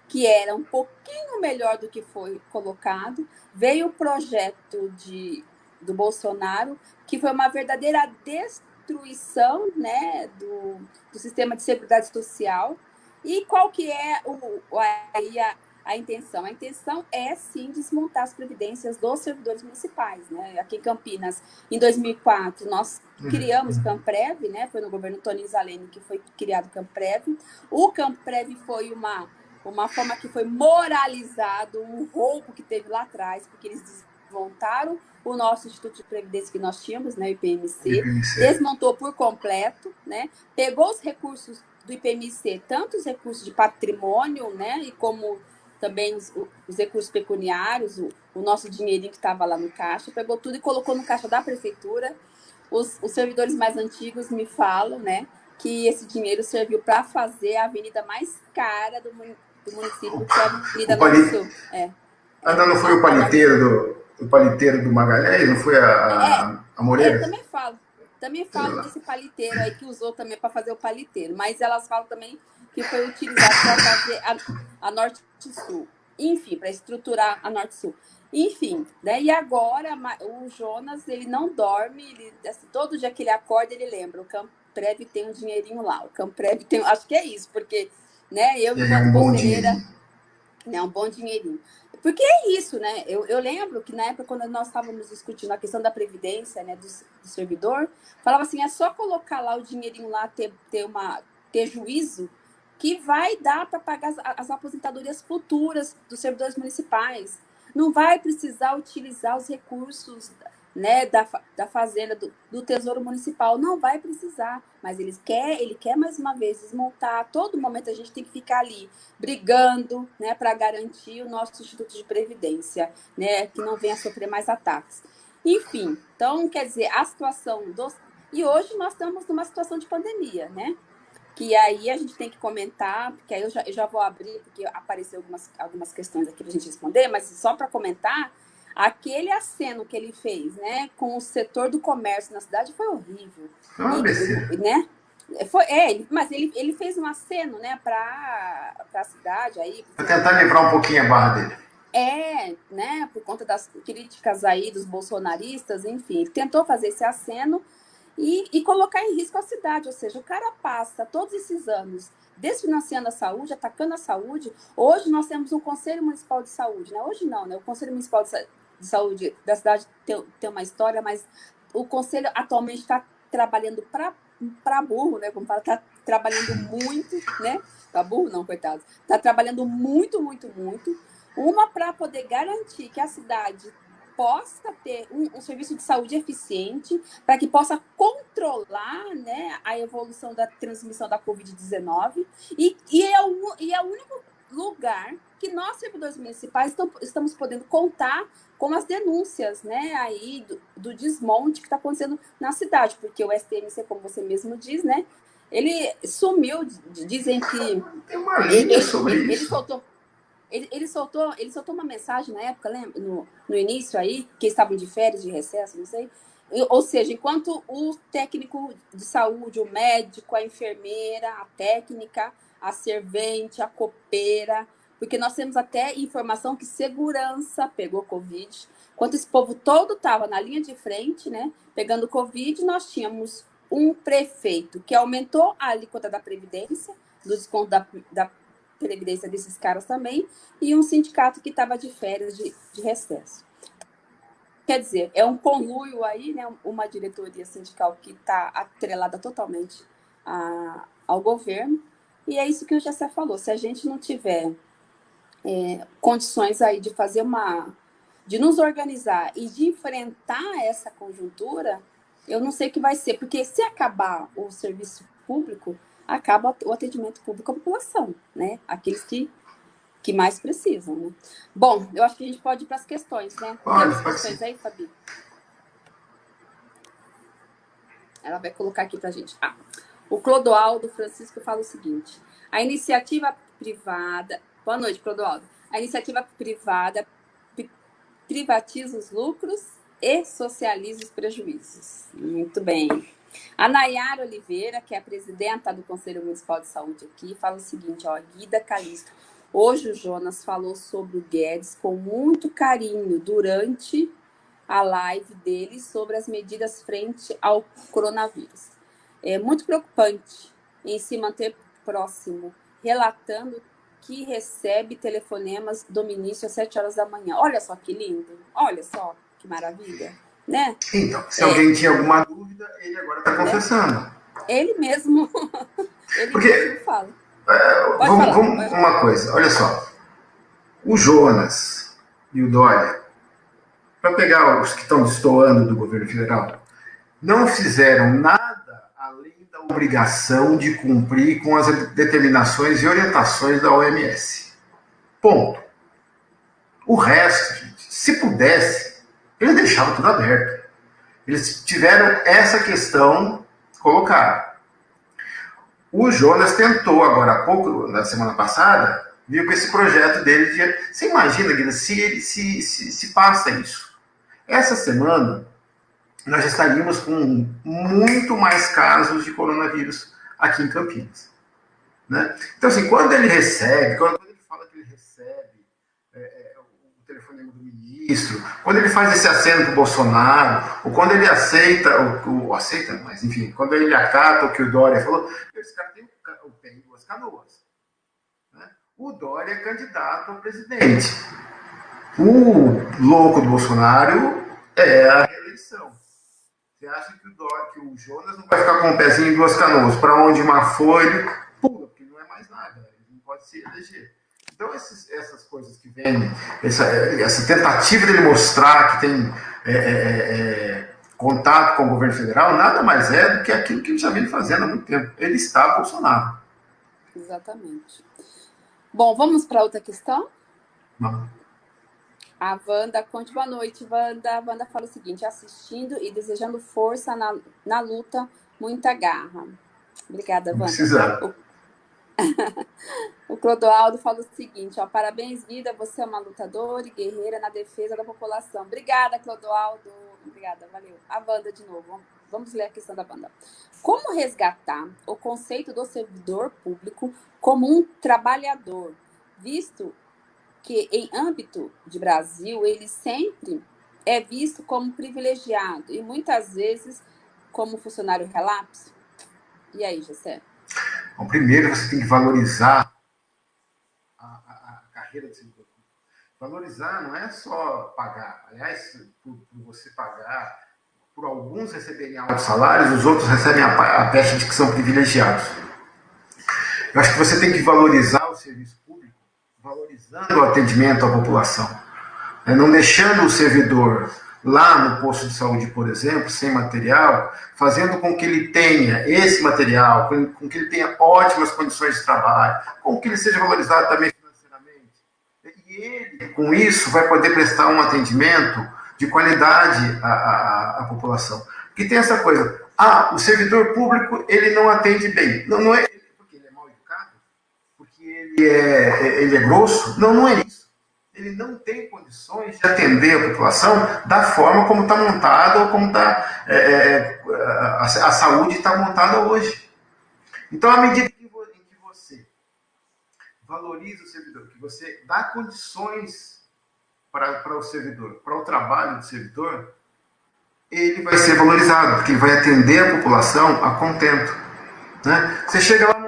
que era um pouquinho melhor do que foi colocado. Veio o projeto de, do Bolsonaro, que foi uma verdadeira destruição né, do, do sistema de seguridade social e qual que é o, a, a intenção? A intenção é, sim, desmontar as previdências dos servidores municipais. Né? Aqui em Campinas, em 2004, nós uhum. criamos o Camprev, né? foi no governo Tony Zalene que foi criado o Camprev. O Camprev foi uma, uma forma que foi moralizado, um roubo que teve lá atrás, porque eles desmontaram o nosso Instituto de Previdência que nós tínhamos, né, o IPMC, IPMC, desmontou por completo, né, pegou os recursos do IPMC, tanto os recursos de patrimônio, né, e como também os, os recursos pecuniários, o, o nosso dinheirinho que estava lá no caixa, pegou tudo e colocou no caixa da prefeitura. Os, os servidores mais antigos me falam, né, que esse dinheiro serviu para fazer a avenida mais cara do, do município, que é a Avenida Norte Sul. É. Ah, não, não foi o paliteiro do, o paliteiro do Magalhães? Não foi a, a, é, a Moreira? Eu também falo. Também falam desse paliteiro aí que usou também para fazer o paliteiro, mas elas falam também que foi utilizado para fazer a, a Norte-Sul. Enfim, para estruturar a Norte-Sul. Enfim, né? E agora o Jonas, ele não dorme, ele, assim, todo dia que ele acorda, ele lembra, o Camprev tem um dinheirinho lá, o Camprev tem, acho que é isso, porque, né, eu, enquanto é um conselheira, né, um bom dinheirinho. Porque é isso, né? Eu, eu lembro que na época, quando nós estávamos discutindo a questão da previdência, né, do, do, servidor, falava assim, é só colocar lá o dinheirinho lá, ter, ter, uma, ter juízo, que vai dar para pagar as, as aposentadorias futuras dos servidores municipais. Não vai precisar utilizar os recursos né, da, da fazenda, do, do, Tesouro Municipal. Não vai precisar, mas eles quer, ele quer mais uma vez desmontar. A todo momento a gente tem que ficar ali brigando, né, para garantir o nosso Instituto de Previdência, né, que não venha sofrer mais ataques. Enfim, então, quer dizer, a situação dos. E hoje nós estamos numa situação de pandemia, né? Que aí a gente tem que comentar, porque aí eu já, eu já vou abrir, porque apareceu algumas, algumas questões aqui para a gente responder, mas só para comentar Aquele aceno que ele fez, né, com o setor do comércio na cidade foi horrível. Ah, e, né? Foi, é, mas ele, ele fez um aceno, né, para a cidade aí. Para tentar livrar um pouquinho a barra dele. É, né, por conta das críticas aí dos bolsonaristas, enfim, ele tentou fazer esse aceno e, e colocar em risco a cidade, ou seja, o cara passa todos esses anos desfinanciando a saúde, atacando a saúde. Hoje nós temos um Conselho Municipal de Saúde, né? Hoje não, né? O Conselho Municipal de de saúde da cidade tem, tem uma história, mas o conselho atualmente está trabalhando para burro, né? Como fala, está trabalhando muito, né? Para burro não, coitado. Está trabalhando muito, muito, muito. Uma para poder garantir que a cidade possa ter um, um serviço de saúde eficiente, para que possa controlar né, a evolução da transmissão da Covid-19. E, e, é o, e é o único lugar que nós, servidores municipais, estamos podendo contar com as denúncias, né, aí do, do desmonte que está acontecendo na cidade, porque o STMC, como você mesmo diz, né, ele sumiu, dizem que... Tem uma linha ele, sobre ele, isso. Ele soltou, ele, ele, soltou, ele soltou uma mensagem na época, lembra, no, no início aí, que estavam de férias, de recesso, não sei, ou seja, enquanto o técnico de saúde, o médico, a enfermeira, a técnica, a servente, a copeira, porque nós temos até informação que segurança pegou Covid. Enquanto esse povo todo estava na linha de frente, né, pegando Covid, nós tínhamos um prefeito que aumentou a alíquota da Previdência, do desconto da, da Previdência desses caras também, e um sindicato que estava de férias de, de recesso. Quer dizer, é um conluio aí, né, uma diretoria sindical que está atrelada totalmente a, ao governo, e é isso que o Jessé falou, se a gente não tiver é, condições aí de fazer uma, de nos organizar e de enfrentar essa conjuntura, eu não sei o que vai ser, porque se acabar o serviço público, acaba o atendimento público à população, né? Aqueles que, que mais precisam, né? Bom, eu acho que a gente pode ir para as questões, né? Pode, Tem questões aí, Fabi? Ela vai colocar aqui para a gente. Ah, o Clodoaldo Francisco fala o seguinte, a iniciativa privada, Boa noite, Clodoaldo. A iniciativa privada privatiza os lucros e socializa os prejuízos. Muito bem. A Nayara Oliveira, que é a presidenta do Conselho Municipal de Saúde aqui, fala o seguinte, ó, Guida Calixto. Hoje o Jonas falou sobre o Guedes com muito carinho durante a live dele sobre as medidas frente ao coronavírus. É muito preocupante em se manter próximo, relatando que recebe telefonemas do ministro às 7 horas da manhã. Olha só que lindo, olha só que maravilha, né? Então, se é. alguém tinha alguma dúvida, ele agora está confessando. Ele mesmo, ele Porque, mesmo fala. É, vamos, falar, vamos uma coisa, olha só. O Jonas e o Dória, para pegar os que estão destoando do governo federal, não fizeram nada obrigação de cumprir com as determinações e orientações da OMS. Ponto. O resto, gente, se pudesse, eles deixavam tudo aberto. Eles tiveram essa questão colocada. O Jonas tentou agora há pouco, na semana passada, viu com esse projeto dele de. Você imagina, Guilherme, se se, se, se passa isso. Essa semana, nós estaríamos com muito mais casos de coronavírus aqui em Campinas. Né? Então, assim, quando ele recebe, quando ele fala que ele recebe é, é, o telefonema do ministro, quando ele faz esse aceno para o Bolsonaro, ou quando ele aceita, o, o, aceita, mas enfim, quando ele acata o que o Dória falou, esse cara tem em duas canoas. Né? O Dória é candidato a presidente. O louco do Bolsonaro é a reeleição. Você acha que o, que o Jonas não vai ficar com o um pezinho em duas canoas? Para onde uma ele pula, porque não é mais nada, ele não pode se eleger. Então, esses, essas coisas que vêm, essa, essa tentativa dele mostrar que tem é, é, é, contato com o governo federal, nada mais é do que aquilo que ele já vem fazendo há muito tempo. Ele está Bolsonaro. Exatamente. Bom, vamos para outra questão? Vamos. A Wanda, conte boa noite, Wanda. A Wanda fala o seguinte, assistindo e desejando força na, na luta, muita garra. Obrigada, Wanda. Precisa. O, o Clodoaldo fala o seguinte, ó, parabéns, Guida, você é uma lutadora e guerreira na defesa da população. Obrigada, Clodoaldo. Obrigada, valeu. A Wanda de novo. Vamos ler a questão da Wanda. Como resgatar o conceito do servidor público como um trabalhador, visto que em âmbito de Brasil ele sempre é visto como privilegiado e muitas vezes como funcionário relapso? E aí, José? Bom, primeiro você tem que valorizar a, a, a carreira servidor público. Valorizar não é só pagar. Aliás, por, por você pagar, por alguns receberem altos salários, os outros recebem a, a de que são privilegiados. Eu acho que você tem que valorizar o serviço valorizando o atendimento à população, né? não deixando o servidor lá no posto de saúde, por exemplo, sem material, fazendo com que ele tenha esse material, com que ele tenha ótimas condições de trabalho, com que ele seja valorizado também financeiramente. E ele, com isso, vai poder prestar um atendimento de qualidade à, à, à população. Porque tem essa coisa, ah, o servidor público, ele não atende bem. Não, não é é, ele é grosso. Não, não é isso. Ele não tem condições de atender a população da forma como está montada ou como está é, é, a, a, saúde está montada hoje. Então, à medida que você valoriza o servidor, que você dá condições para, para o servidor, para o trabalho do servidor, ele vai ser valorizado, porque ele vai atender a população a contento. Né? Você chega lá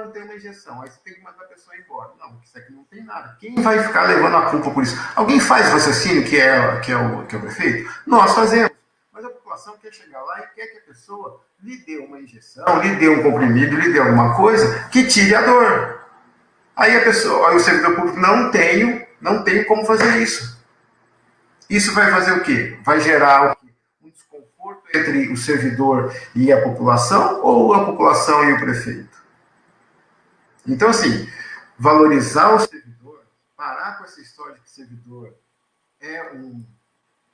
tem injeção, aí você tem que mandar pessoa embora. Não, isso aqui não tem nada. Quem vai ficar levando a culpa por isso? Alguém faz raciocínio que é, que é, o, que é o prefeito? Nós fazemos. Mas a população quer chegar lá e quer que a pessoa lhe dê uma injeção, lhe dê um comprimido, lhe dê alguma coisa que tire a dor. Aí a pessoa, aí o servidor público não tenho, não tenho como fazer isso. Isso vai fazer o quê? Vai gerar? Um desconforto entre o servidor e a população ou a população e o prefeito? Então, assim, valorizar o servidor, parar com essa história de que servidor é um,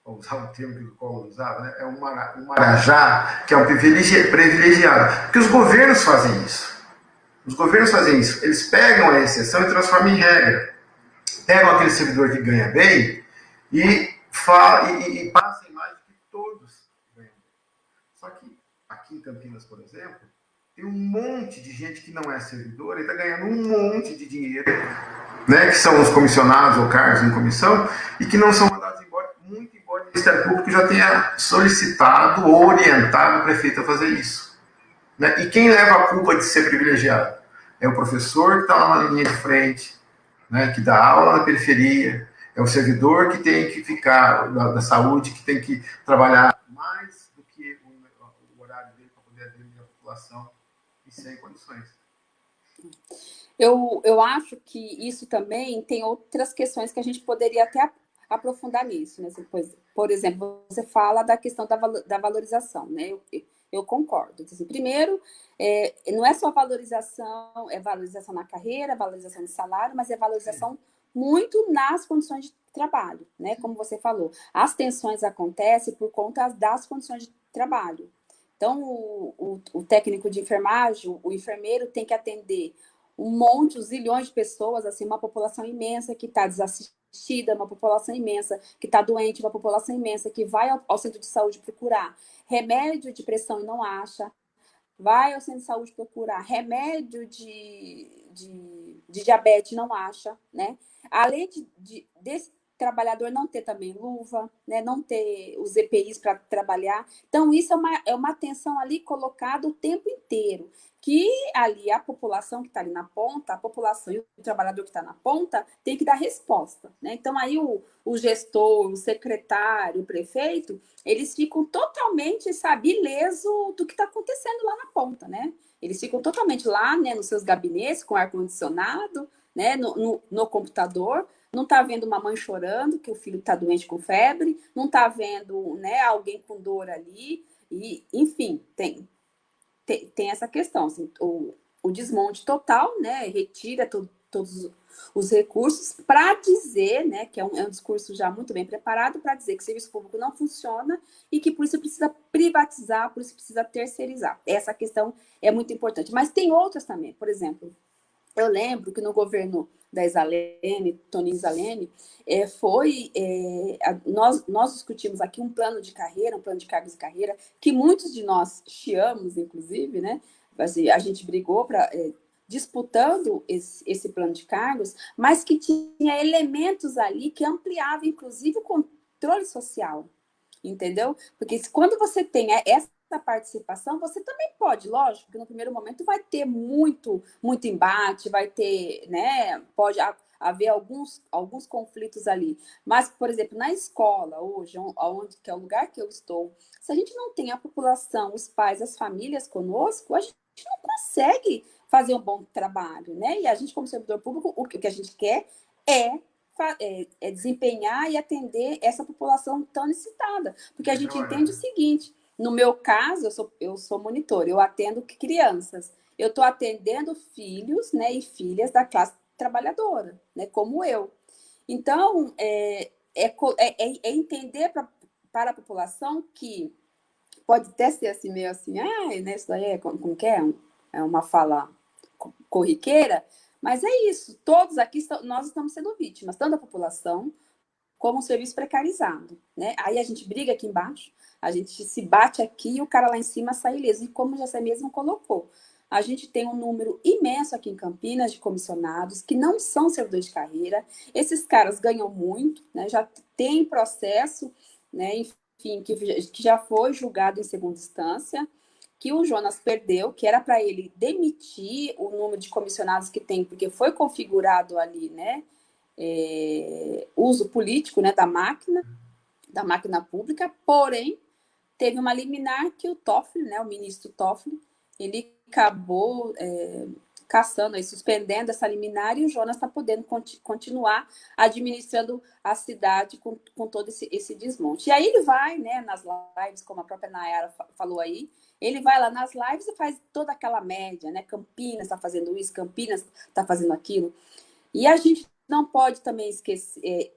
vou usar um termo que o Collor usava, né? é um, um marajá, que é um privilegiado. Porque os governos fazem isso. Os governos fazem isso. Eles pegam a exceção e transformam em regra. Pegam aquele servidor que ganha bem e, fala, e, e passa a imagem que todos ganham bem. Só que aqui em Campinas, por exemplo, tem um monte de gente que não é servidora e está ganhando um monte de dinheiro, né, que são os comissionados ou cargos em comissão, e que não são mandados embora, muito embora o Ministério Público já tenha solicitado ou orientado o prefeito a fazer isso. Né? E quem leva a culpa de ser privilegiado? É o professor que está lá na linha de frente, né, que dá aula na periferia, é o servidor que tem que ficar, da, da saúde, que tem que trabalhar mais do que o, o horário dele para poder atender a população sem condições. Eu, eu acho que isso também tem outras questões que a gente poderia até aprofundar nisso. Né? Por exemplo, você fala da questão da, da valorização, né? Eu, eu concordo. Assim, primeiro, é, não é só valorização, é valorização na carreira, valorização no salário, mas é valorização Sim. muito nas condições de trabalho, né? Como você falou, as tensões acontecem por conta das condições de trabalho. Então, o, o, o, técnico de enfermagem, o enfermeiro tem que atender um monte, zilhões de pessoas, assim, uma população imensa que está desassistida, uma população imensa que está doente, uma população imensa que vai ao, ao, centro de saúde procurar remédio de pressão e não acha, vai ao centro de saúde procurar remédio de, de, de diabetes não acha, né? Além de, de, desse trabalhador não ter também luva, né, não ter os EPIs para trabalhar. Então, isso é uma, é uma atenção ali colocada o tempo inteiro, que ali a população que está ali na ponta, a população e o trabalhador que está na ponta, tem que dar resposta. Né? Então, aí o, o gestor, o secretário, o prefeito, eles ficam totalmente, sabe, ileso do que está acontecendo lá na ponta, né? Eles ficam totalmente lá, né, nos seus gabinetes, com ar-condicionado, né, no, no, no computador, não está vendo uma mãe chorando, que o filho está doente com febre, não está vendo né, alguém com dor ali, e, enfim, tem, tem, tem essa questão. Assim, o, o desmonte total, né, retira to, todos os recursos para dizer, né, que é um, é um discurso já muito bem preparado, para dizer que o serviço público não funciona e que por isso precisa privatizar, por isso precisa terceirizar. Essa questão é muito importante. Mas tem outras também, por exemplo, eu lembro que no governo da Isalene, Toninho Isalene, é, foi, é, a, nós, nós discutimos aqui um plano de carreira, um plano de cargos de carreira, que muitos de nós chiamos, inclusive, né? Assim, a gente brigou para é, disputando esse, esse, plano de cargos, mas que tinha elementos ali que ampliavam, inclusive, o controle social, entendeu? Porque quando você tem essa participação, você também pode, lógico, que no primeiro momento vai ter muito, muito embate, vai ter, né, pode haver alguns, alguns conflitos ali. Mas, por exemplo, na escola hoje, onde, que é o lugar que eu estou, se a gente não tem a população, os pais, as famílias conosco, a gente não consegue fazer um bom trabalho, né? E a gente, como servidor público, o que a gente quer é, é, é desempenhar e atender essa população tão necessitada. Porque a gente entende o seguinte, no meu caso, eu sou, eu sou monitor, eu atendo crianças. Eu estou atendendo filhos né, e filhas da classe trabalhadora, né, como eu. Então, é, é, é, é entender pra, para a população que pode até ser assim, meio assim, ah, né, isso daí é como, como que é? É uma fala corriqueira, mas é isso, todos aqui, nós estamos sendo vítimas, tanto a população como o serviço precarizado, né? Aí a gente briga aqui embaixo, a gente se bate aqui e o cara lá em cima sai ileso. E como você mesmo colocou, a gente tem um número imenso aqui em Campinas de comissionados que não são servidores de carreira. Esses caras ganham muito, né? já tem processo, né? enfim, que, que já foi julgado em segunda instância que o Jonas perdeu, que era para ele demitir o número de comissionados que tem, porque foi configurado ali, né, é, uso político, né, da máquina, da máquina pública, porém, teve uma liminar que o Toffoli, né, o ministro Toffoli, ele acabou é, caçando, aí, suspendendo essa liminar e o Jonas está podendo conti continuar administrando a cidade com, com todo esse, esse desmonte. E aí ele vai, né, nas lives, como a própria Nayara falou aí, ele vai lá nas lives e faz toda aquela média, né? Campinas está fazendo isso, Campinas está fazendo aquilo. E a gente não pode também esquecer, é,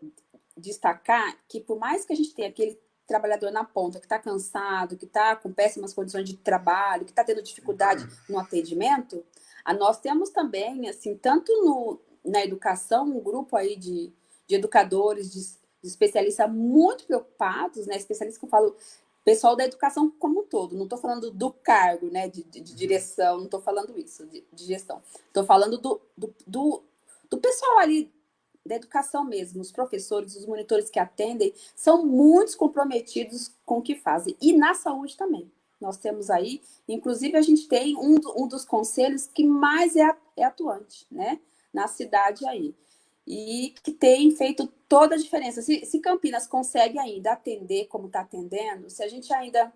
destacar que por mais que a gente tenha aquele trabalhador na ponta que está cansado, que está com péssimas condições de trabalho, que está tendo dificuldade no atendimento, a nós temos também, assim, tanto no, na educação, um grupo aí de, de educadores, de, de especialistas muito preocupados, né? Especialistas que eu falo pessoal da educação como um todo. Não estou falando do cargo, né, de, de, de direção, não estou falando isso, de, de gestão. Estou falando do, do, do, do, pessoal ali da educação mesmo, os professores, os monitores que atendem, são muito comprometidos com o que fazem. E na saúde também. Nós temos aí, inclusive a gente tem um, um dos conselhos que mais é, é atuante, né, na cidade aí e que tem feito toda a diferença. Se, se Campinas consegue ainda atender como está atendendo, se a gente ainda...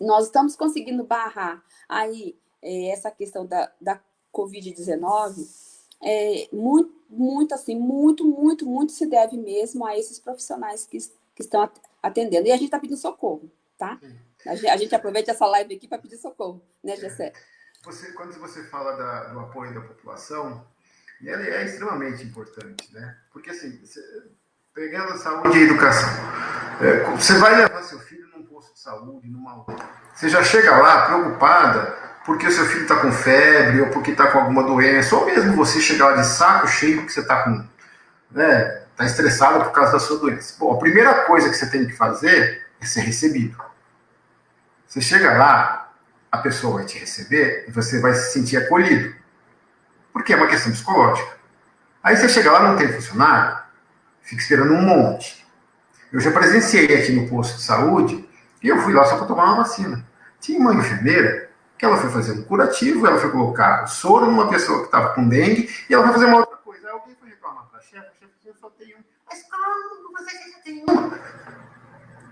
Nós estamos conseguindo barrar aí é, essa questão da, da Covid-19, é, muito, muito assim, muito, muito, muito se deve mesmo a esses profissionais que, que estão atendendo. E a gente está pedindo socorro, tá? A gente, a gente, aproveita essa live aqui para pedir socorro, né, Gessé? Você, quando você fala da, do apoio da população, ele é extremamente importante, né? Porque, assim, pegando a saúde e a educação, é, você vai levar seu filho num posto de saúde, numa Você já chega lá preocupada porque seu filho está com febre ou porque está com alguma doença, ou mesmo você chegar lá de saco cheio porque você está com. Né, está estressado por causa da sua doença. Bom, a primeira coisa que você tem que fazer é ser recebido. Você chega lá, a pessoa vai te receber e você vai se sentir acolhido porque é uma questão psicológica. Aí você chega lá, não tem funcionário, fica esperando um monte. Eu já presenciei aqui no posto de saúde e eu fui lá só para tomar uma vacina. Tinha uma enfermeira que ela foi fazer um curativo, ela foi colocar soro numa pessoa que estava com dengue e ela foi fazer uma outra coisa. Aí alguém foi reclamar para a chefe, a chefe eu só tenho um. Mas como você já tem um?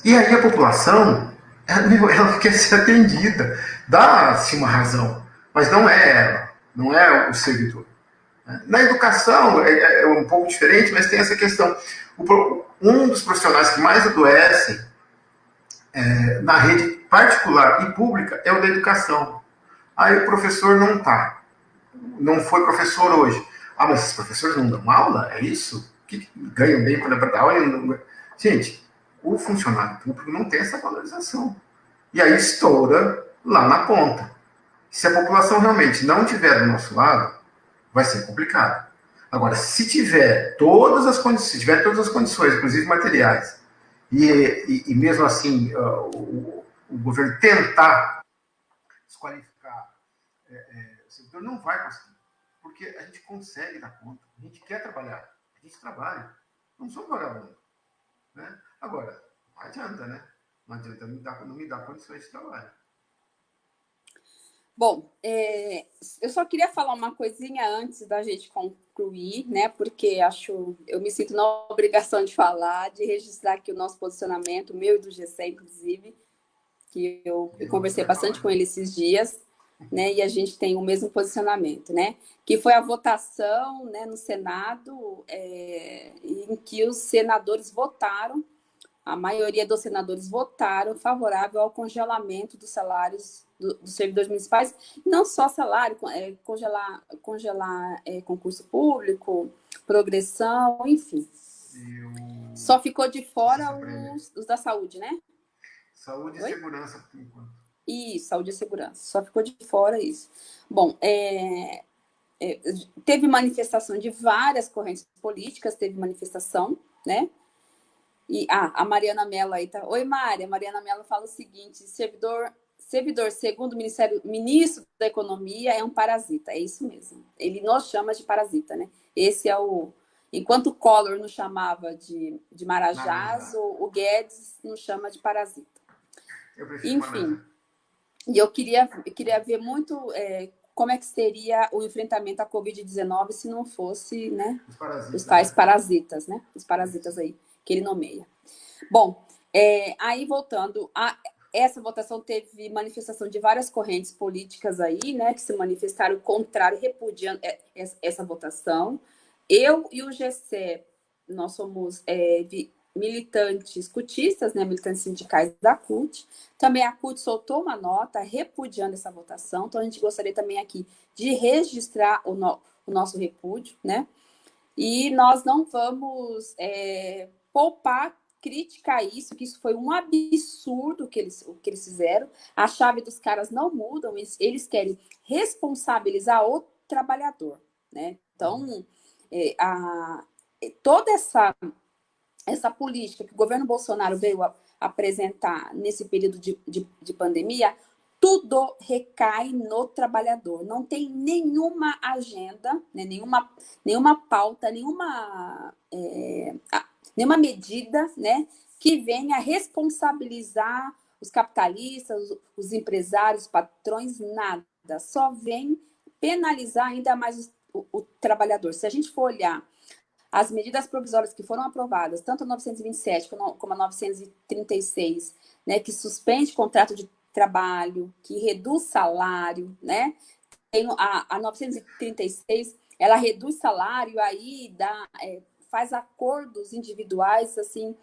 E aí a população, ela, ela quer ser atendida. Dá-se uma razão, mas não é ela não é o servidor. Na educação é, é um pouco diferente, mas tem essa questão. Um dos profissionais que mais adoecem é, na rede particular e pública é o da educação. Aí o professor não está. Não foi professor hoje. Ah, mas esses professores não dão aula? É isso? Que ganham bem é para dar aula? Gente, o funcionário público não tem essa valorização. E aí estoura lá na ponta. Se a população realmente não tiver do nosso lado, vai ser complicado. Agora, se tiver todas as condições, tiver todas as condições, inclusive materiais, e, e, e mesmo assim uh, o, o, governo tentar desqualificar é, é, o servidor, não vai conseguir. Porque a gente consegue dar conta, a gente quer trabalhar, a gente trabalha, não somos vagabundos. Né? Agora, não adianta, né? Não adianta não me dar, não me dar condições de trabalho. Bom, é, eu só queria falar uma coisinha antes da gente concluir, né? Porque acho, eu me sinto na obrigação de falar, de registrar aqui o nosso posicionamento, meu e do GC, inclusive, que eu, eu conversei bastante com ele esses dias, né? E a gente tem o mesmo posicionamento, né? Que foi a votação, né, no Senado, é, em que os senadores votaram a maioria dos senadores votaram favorável ao congelamento dos salários do, dos servidores municipais, não só salário, é, congelar, congelar é, concurso público, progressão, enfim. Eu... Só ficou de fora os, os, da saúde, né? Saúde e Oi? segurança, por enquanto. Isso, saúde e segurança. Só ficou de fora isso. Bom, é, é, teve manifestação de várias correntes políticas, teve manifestação, né? E ah, a Mariana Mello aí tá. Oi, Mari. A Mariana Mello fala o seguinte: servidor, servidor, segundo o Ministério, ministro da Economia, é um parasita. É isso mesmo. Ele nos chama de parasita, né? Esse é o. Enquanto o Collor nos chamava de, de Marajás, o, o, Guedes nos chama de parasita. Enfim. E eu queria, queria ver muito é, como é que seria o enfrentamento à Covid-19 se não fosse né, os, os tais né? parasitas, né? Os parasitas aí que ele nomeia. Bom, é, aí voltando, a, essa votação teve manifestação de várias correntes políticas aí, né, que se manifestaram contrário, repudiando é, essa votação. Eu e o GC, nós somos é, militantes cutistas, né, militantes sindicais da CUT. Também a CUT soltou uma nota repudiando essa votação, então a gente gostaria também aqui de registrar o, no, o nosso repúdio, né? E nós não vamos é, poupar crítica a isso, que isso foi um absurdo que eles, o que eles fizeram. A chave dos caras não mudam, eles, eles querem responsabilizar o trabalhador, né? Então, é, a, toda essa, essa política que o governo Bolsonaro veio a, apresentar nesse período de, de, de pandemia, tudo recai no trabalhador. Não tem nenhuma agenda, né, nenhuma, nenhuma pauta, nenhuma é, nenhuma medida né, que venha responsabilizar os capitalistas, os empresários, os patrões, nada. Só vem penalizar ainda mais o, o, trabalhador. Se a gente for olhar as medidas provisórias que foram aprovadas, tanto a 927 como a 936, né, que suspende contrato de trabalho, que reduz salário, né? Tem a, a 936, ela reduz salário, aí dá, é, faz acordos individuais assim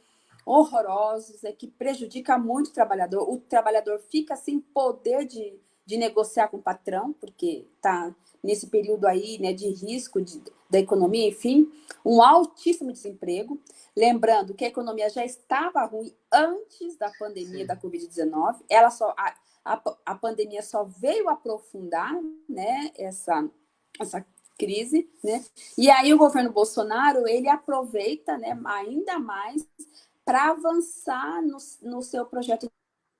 horrorosos, é que prejudica muito o trabalhador. O trabalhador fica sem poder de, de negociar com o patrão, porque está nesse período aí né, de risco de, da economia, enfim, um altíssimo desemprego. Lembrando que a economia já estava ruim antes da pandemia Sim. da Covid-19, ela só a, a, a pandemia só veio aprofundar né, essa, essa crise, né? E aí o governo Bolsonaro, ele aproveita, né, ainda mais para avançar no, no seu projeto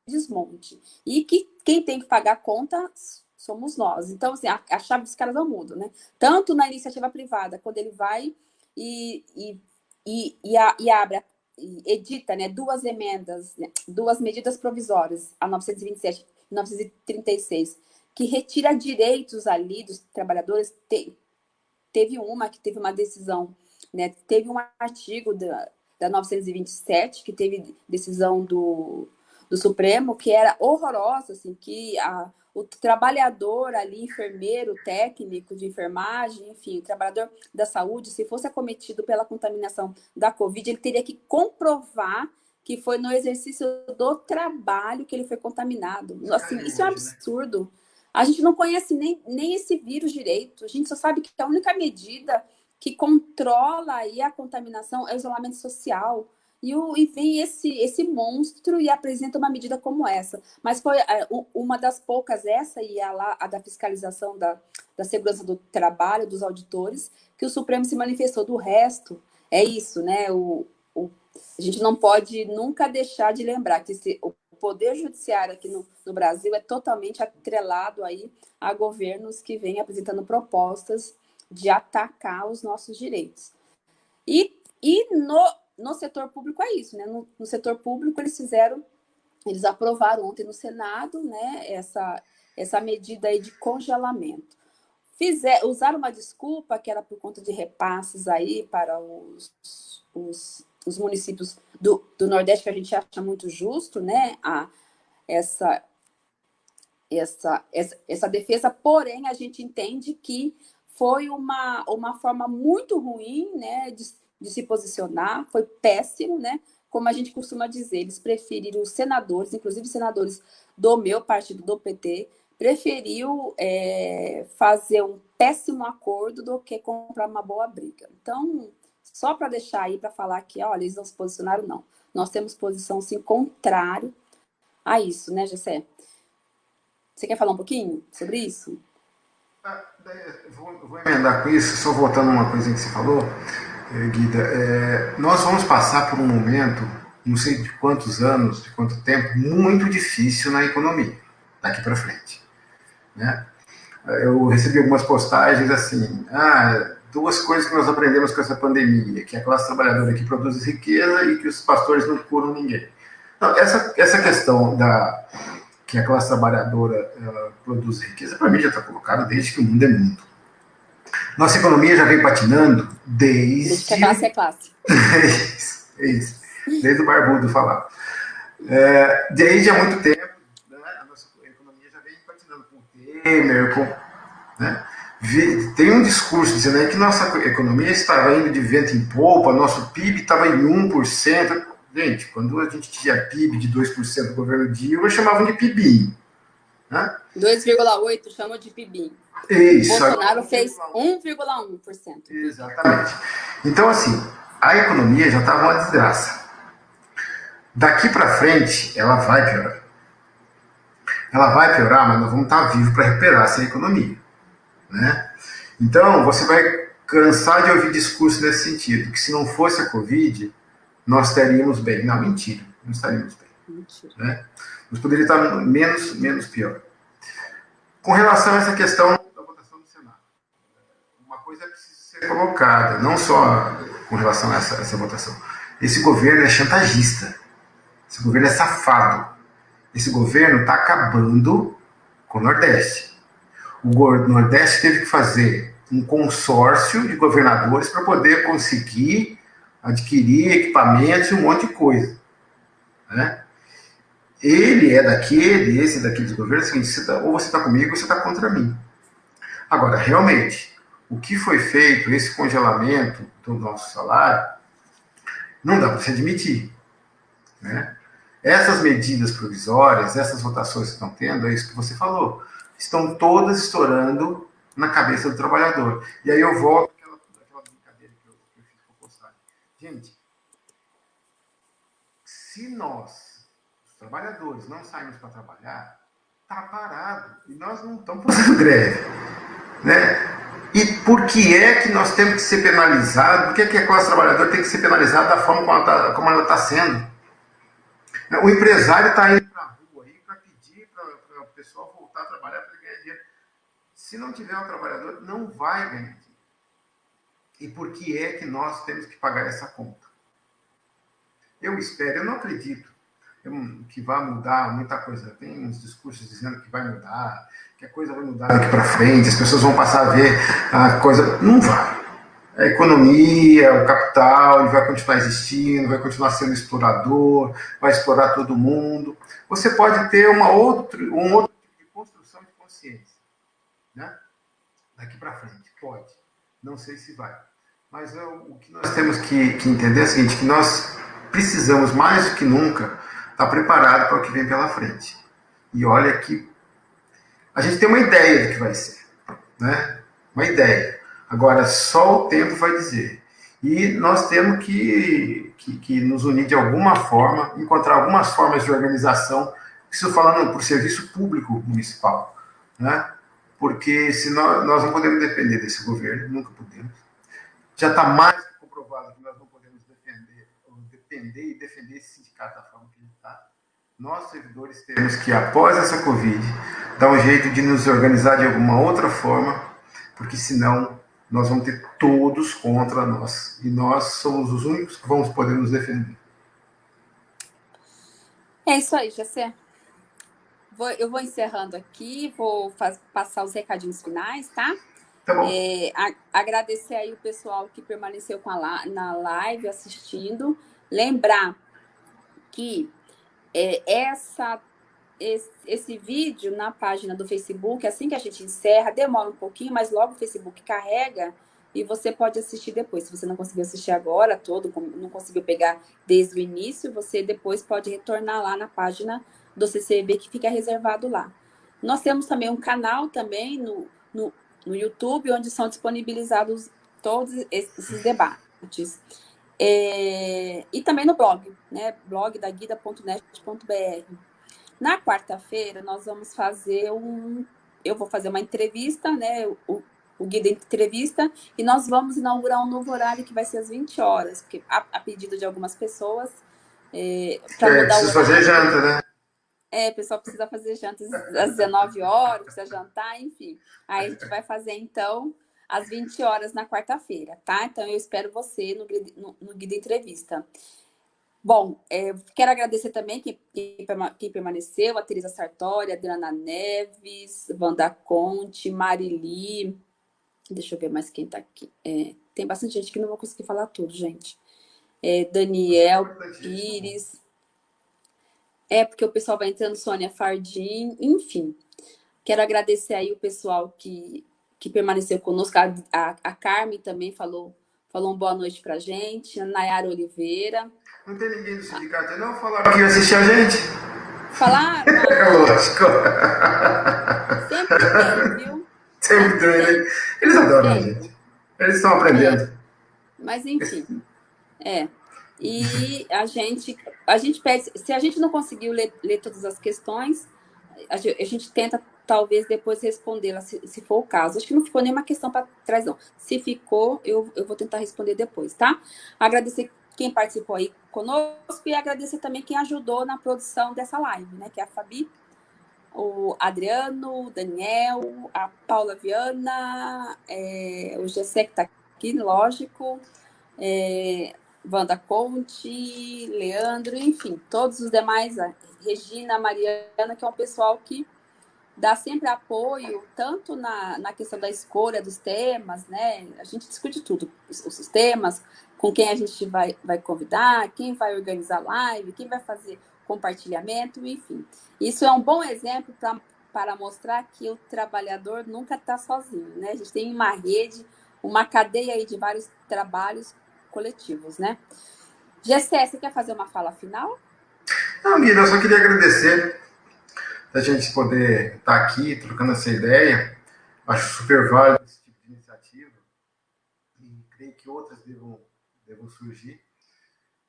desmonte. E que quem tem que pagar a conta somos nós. Então, assim, a, a chave dos caras não muda, né? Tanto na iniciativa privada, quando ele vai e, e, e, e, a, e abre, e edita né, duas emendas, né, duas medidas provisórias, a 927 e 936, que retira direitos ali dos trabalhadores, tem, teve uma que teve uma decisão, né? Teve um artigo da, da 927 que teve decisão do, do Supremo que era horrorosa, assim, que a, o trabalhador ali, enfermeiro, técnico de enfermagem, enfim, o trabalhador da saúde, se fosse acometido pela contaminação da Covid, ele teria que comprovar que foi no exercício do trabalho que ele foi contaminado. Assim, isso é um absurdo. A gente não conhece nem, nem esse vírus direito. A gente só sabe que a única medida que controla aí a contaminação é o isolamento social. E, o, e vem esse, esse monstro e apresenta uma medida como essa. Mas foi é, uma das poucas, essa e a, a da fiscalização da, da segurança do trabalho, dos auditores, que o Supremo se manifestou. Do resto, é isso, né? O, o, a gente não pode nunca deixar de lembrar que esse, o poder judiciário aqui no, no Brasil é totalmente atrelado aí a governos que vêm apresentando propostas de atacar os nossos direitos. E, e no, no setor público é isso, né? No, no setor público eles fizeram, eles aprovaram ontem no Senado, né, essa, essa medida aí de congelamento. Fizer, usaram uma desculpa que era por conta de repasses aí para os, os os municípios do, do Nordeste, que a gente acha muito justo, né, a, essa, essa, essa, essa defesa, porém, a gente entende que foi uma, uma forma muito ruim né, de, de se posicionar, foi péssimo, né? Como a gente costuma dizer, eles preferiram os senadores, inclusive senadores do meu partido, do PT, preferiu é, fazer um péssimo acordo do que comprar uma boa briga. Então, só para deixar aí, para falar que, olha, eles não se posicionaram, não. Nós temos posição, sim, contrário a isso, né, Gessé? Você quer falar um pouquinho sobre isso? Ah, vou, vou emendar com isso, só voltando uma coisa que você falou, Guida. É, nós vamos passar por um momento, não sei de quantos anos, de quanto tempo, muito difícil na economia, daqui para frente. Né? Eu recebi algumas postagens assim, ah, duas coisas que nós aprendemos com essa pandemia, que é a classe trabalhadora que produz riqueza e que os pastores não curam ninguém. Não, essa, essa questão da que a classe trabalhadora produz riqueza, para mim já está colocada desde que o mundo é mundo. Nossa economia já vem patinando desde... Desde que a classe é classe. é isso, é isso. Desde o barbudo falar. É, desde há muito tempo, né, a nossa economia já vem patinando com o Temer, com... Né? tem um discurso dizendo aí que nossa economia estava indo de vento em polpa, nosso PIB estava em 1%. Gente, quando a gente tinha PIB de 2% do governo Dilma, chamavam de PIB. Né? 2,8% chamam de PIB. Isso. Bolsonaro fez 1,1%. Exatamente. Então, assim, a economia já estava uma desgraça. Daqui para frente, ela vai piorar. Ela vai piorar, mas nós vamos estar vivos para recuperar essa economia. Né? Então, você vai cansar de ouvir discurso nesse sentido, que se não fosse a Covid, nós estaríamos bem. Não, mentira, não estaríamos bem. Mentira. Né? Nós poderíamos estar menos, menos pior. Com relação a essa questão da votação do Senado, uma coisa precisa ser colocada, não só com relação a essa, essa votação. Esse governo é chantagista. Esse governo é safado. Esse governo está acabando com o Nordeste o Nordeste teve que fazer um consórcio de governadores para poder conseguir adquirir equipamentos e um monte de coisa. Né? Ele é daquele, esse é daqueles governos, assim, você ou você está comigo ou você está contra mim. Agora, realmente, o que foi feito, esse congelamento do nosso salário, não dá para se admitir. Né? Essas medidas provisórias, essas votações que estão tendo, é isso que você falou estão todas estourando na cabeça do trabalhador. E aí eu volto àquela, àquela brincadeira que eu, que eu fiz com a postagem. Gente, se nós, os trabalhadores, não saímos para trabalhar, está parado. E nós não estamos fazendo greve. Né? E por que é que nós temos que ser penalizados? Por que, é que a classe trabalhadora tem que ser penalizada da forma como ela está tá sendo? O empresário está indo Se não tiver um trabalhador, não vai ganhar dinheiro. E por que é que nós temos que pagar essa conta? Eu espero, eu não acredito que vai mudar muita coisa. Tem uns discursos dizendo que vai mudar, que a coisa vai mudar daqui para frente, as pessoas vão passar a ver a coisa. Não vai. A economia, o capital, vai continuar existindo, vai continuar sendo explorador, vai explorar todo mundo. Você pode ter uma outra, um outro tipo de construção de né? Daqui para frente, pode. Não sei se vai. Mas eu, o que nós temos que, que, entender é o seguinte, que nós precisamos mais do que nunca estar preparado para o que vem pela frente. E olha que a gente tem uma ideia do que vai ser, né? Uma ideia. Agora, só o tempo vai dizer. E nós temos que, que, que nos unir de alguma forma, encontrar algumas formas de organização, isso falando por serviço público municipal, né? Porque senão nós não podemos depender desse governo, nunca podemos. Já está mais comprovado que nós não podemos defender, depender e defender esse sindicato da forma. Nós, servidores, temos que, após essa Covid, dar um jeito de nos organizar de alguma outra forma, porque senão nós vamos ter todos contra nós. E nós somos os únicos que vamos poder nos defender. É isso aí, Jacé. Eu vou encerrando aqui, vou passar os recadinhos finais, tá? Tá bom. É, a, agradecer aí o pessoal que permaneceu com a, na live assistindo. Lembrar que é, essa esse, esse, vídeo na página do Facebook, assim que a gente encerra, demora um pouquinho, mas logo o Facebook carrega e você pode assistir depois. Se você não conseguiu assistir agora todo, não conseguiu pegar desde o início, você depois pode retornar lá na página do CCB que fica reservado lá. Nós temos também um canal também no, no, no YouTube, onde são disponibilizados todos esses debates. É, e também no blog, né? blog da guida.net.br. Na quarta-feira, nós vamos fazer um. Eu vou fazer uma entrevista, né? O, o Guida Entrevista, e nós vamos inaugurar um novo horário que vai ser às 20 horas, porque a, a pedido de algumas pessoas. É, para é, mudar o fazer janta, né? É, o pessoal precisa fazer janta às 19 horas, precisa jantar, enfim. Aí a gente vai fazer, então, às 20 horas na quarta-feira, tá? Então, eu espero você no, no, no Guida Entrevista. Bom, é, quero agradecer também quem, quem, permaneceu, a Teresa Sartori, a Adriana Neves, Wanda Conte, Marili, deixa eu ver mais quem está aqui. É, tem bastante gente que não vou conseguir falar tudo, gente. É, Daniel Pires. É, porque o pessoal vai entrando, Sônia Fardim, enfim. Quero agradecer aí o pessoal que, que permaneceu conosco. A, a, a Carmen também falou, falou uma boa noite pra gente. A Nayara Oliveira. Não tem ninguém do sindicato, não? Falaram que ia assistir a gente? Falaram? É lógico. Sempre tem, viu? Sempre tem? Eles adoram a gente. Eles estão aprendendo. É. Mas, enfim. É. E a gente, a gente pede, se a gente não conseguiu ler, ler todas as questões, a gente, a gente tenta talvez depois respondê-la, se, se, for o caso. Acho que não ficou nenhuma questão para trás, não. Se ficou, eu, eu vou tentar responder depois, tá? Agradecer quem participou aí conosco e agradecer também quem ajudou na produção dessa live, né? Que é a Fabi, o Adriano, o Daniel, a Paula Viana, é, o Gessé que está aqui, lógico, é, Wanda Conte, Leandro, enfim, todos os demais, Regina, Mariana, que é um pessoal que dá sempre apoio, tanto na, na questão da escolha dos temas, né? A gente discute tudo, os, os temas, com quem a gente vai, vai convidar, quem vai organizar live, quem vai fazer compartilhamento, enfim. Isso é um bom exemplo pra, para mostrar que o trabalhador nunca está sozinho, né? A gente tem uma rede, uma cadeia aí de vários trabalhos coletivos, né? Gessé, você quer fazer uma fala final? Não, Guilherme, eu só queria agradecer da gente poder estar tá aqui trocando essa ideia. Acho super válido esse tipo de iniciativa e creio que outras devam devam surgir.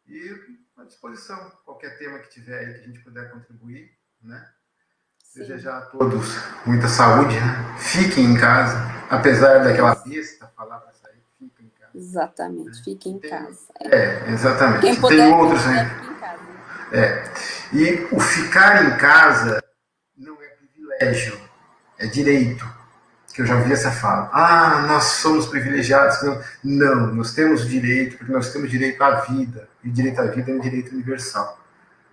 E à disposição, qualquer tema que tiver aí que a gente puder contribuir, né? Sim. Desejar a todos muita saúde, né? Fiquem em casa, apesar daquela besta falar para sair, fiquem em casa. Exatamente, fiquem em casa. É, exatamente. Quem puder, Tem outros, né? É. E o ficar em casa privilégio, é direito que eu já ouvi essa fala. Ah, nós somos privilegiados. Não, não nós temos direito, porque nós temos direito à vida. E direito à vida é um direito universal.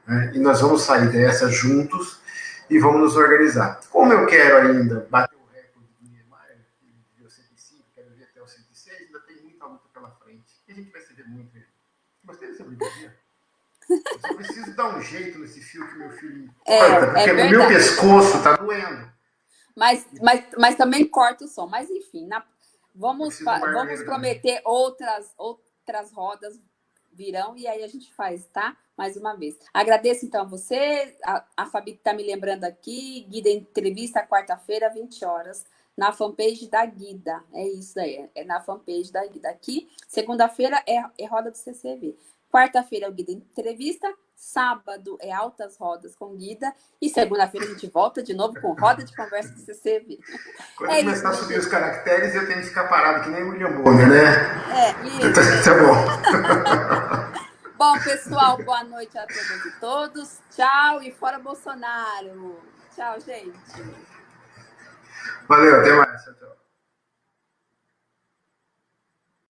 Né? E nós vamos sair dessa juntos e vamos nos organizar. Como eu quero ainda bater o recorde do Niemeyer, que deu 105, quero ver até o 106, ainda tem muita luta pela frente. E a gente vai se ver muito. Gostei dessa brincadeira. Eu preciso dar um jeito nesse fio que meu filho é, corta, porque é o meu pescoço está doendo. Mas, mas, mas também corta o som. Mas enfim, na, vamos, vamos prometer outras, outras rodas virão e aí a gente faz, tá? Mais uma vez. Agradeço então a você, a, a Fabi está me lembrando aqui, Guida Entrevista, quarta-feira, 20 horas, na fanpage da Guida. É isso aí, é na fanpage da Guida. Aqui, segunda-feira é, é roda do CCV. Quarta-feira é o Guida Entrevista, sábado é Altas Rodas com Guida e segunda-feira a gente volta de novo com Roda de Conversa do CCV. Quando é começar isso, a subir os caracteres, eu tenho que ficar parado, que nem o William Bonner, né? É, isso. tá bom. bom, pessoal, boa noite a todas e todos. Tchau e fora Bolsonaro. Tchau, gente. Valeu, até mais. Tchau, tchau.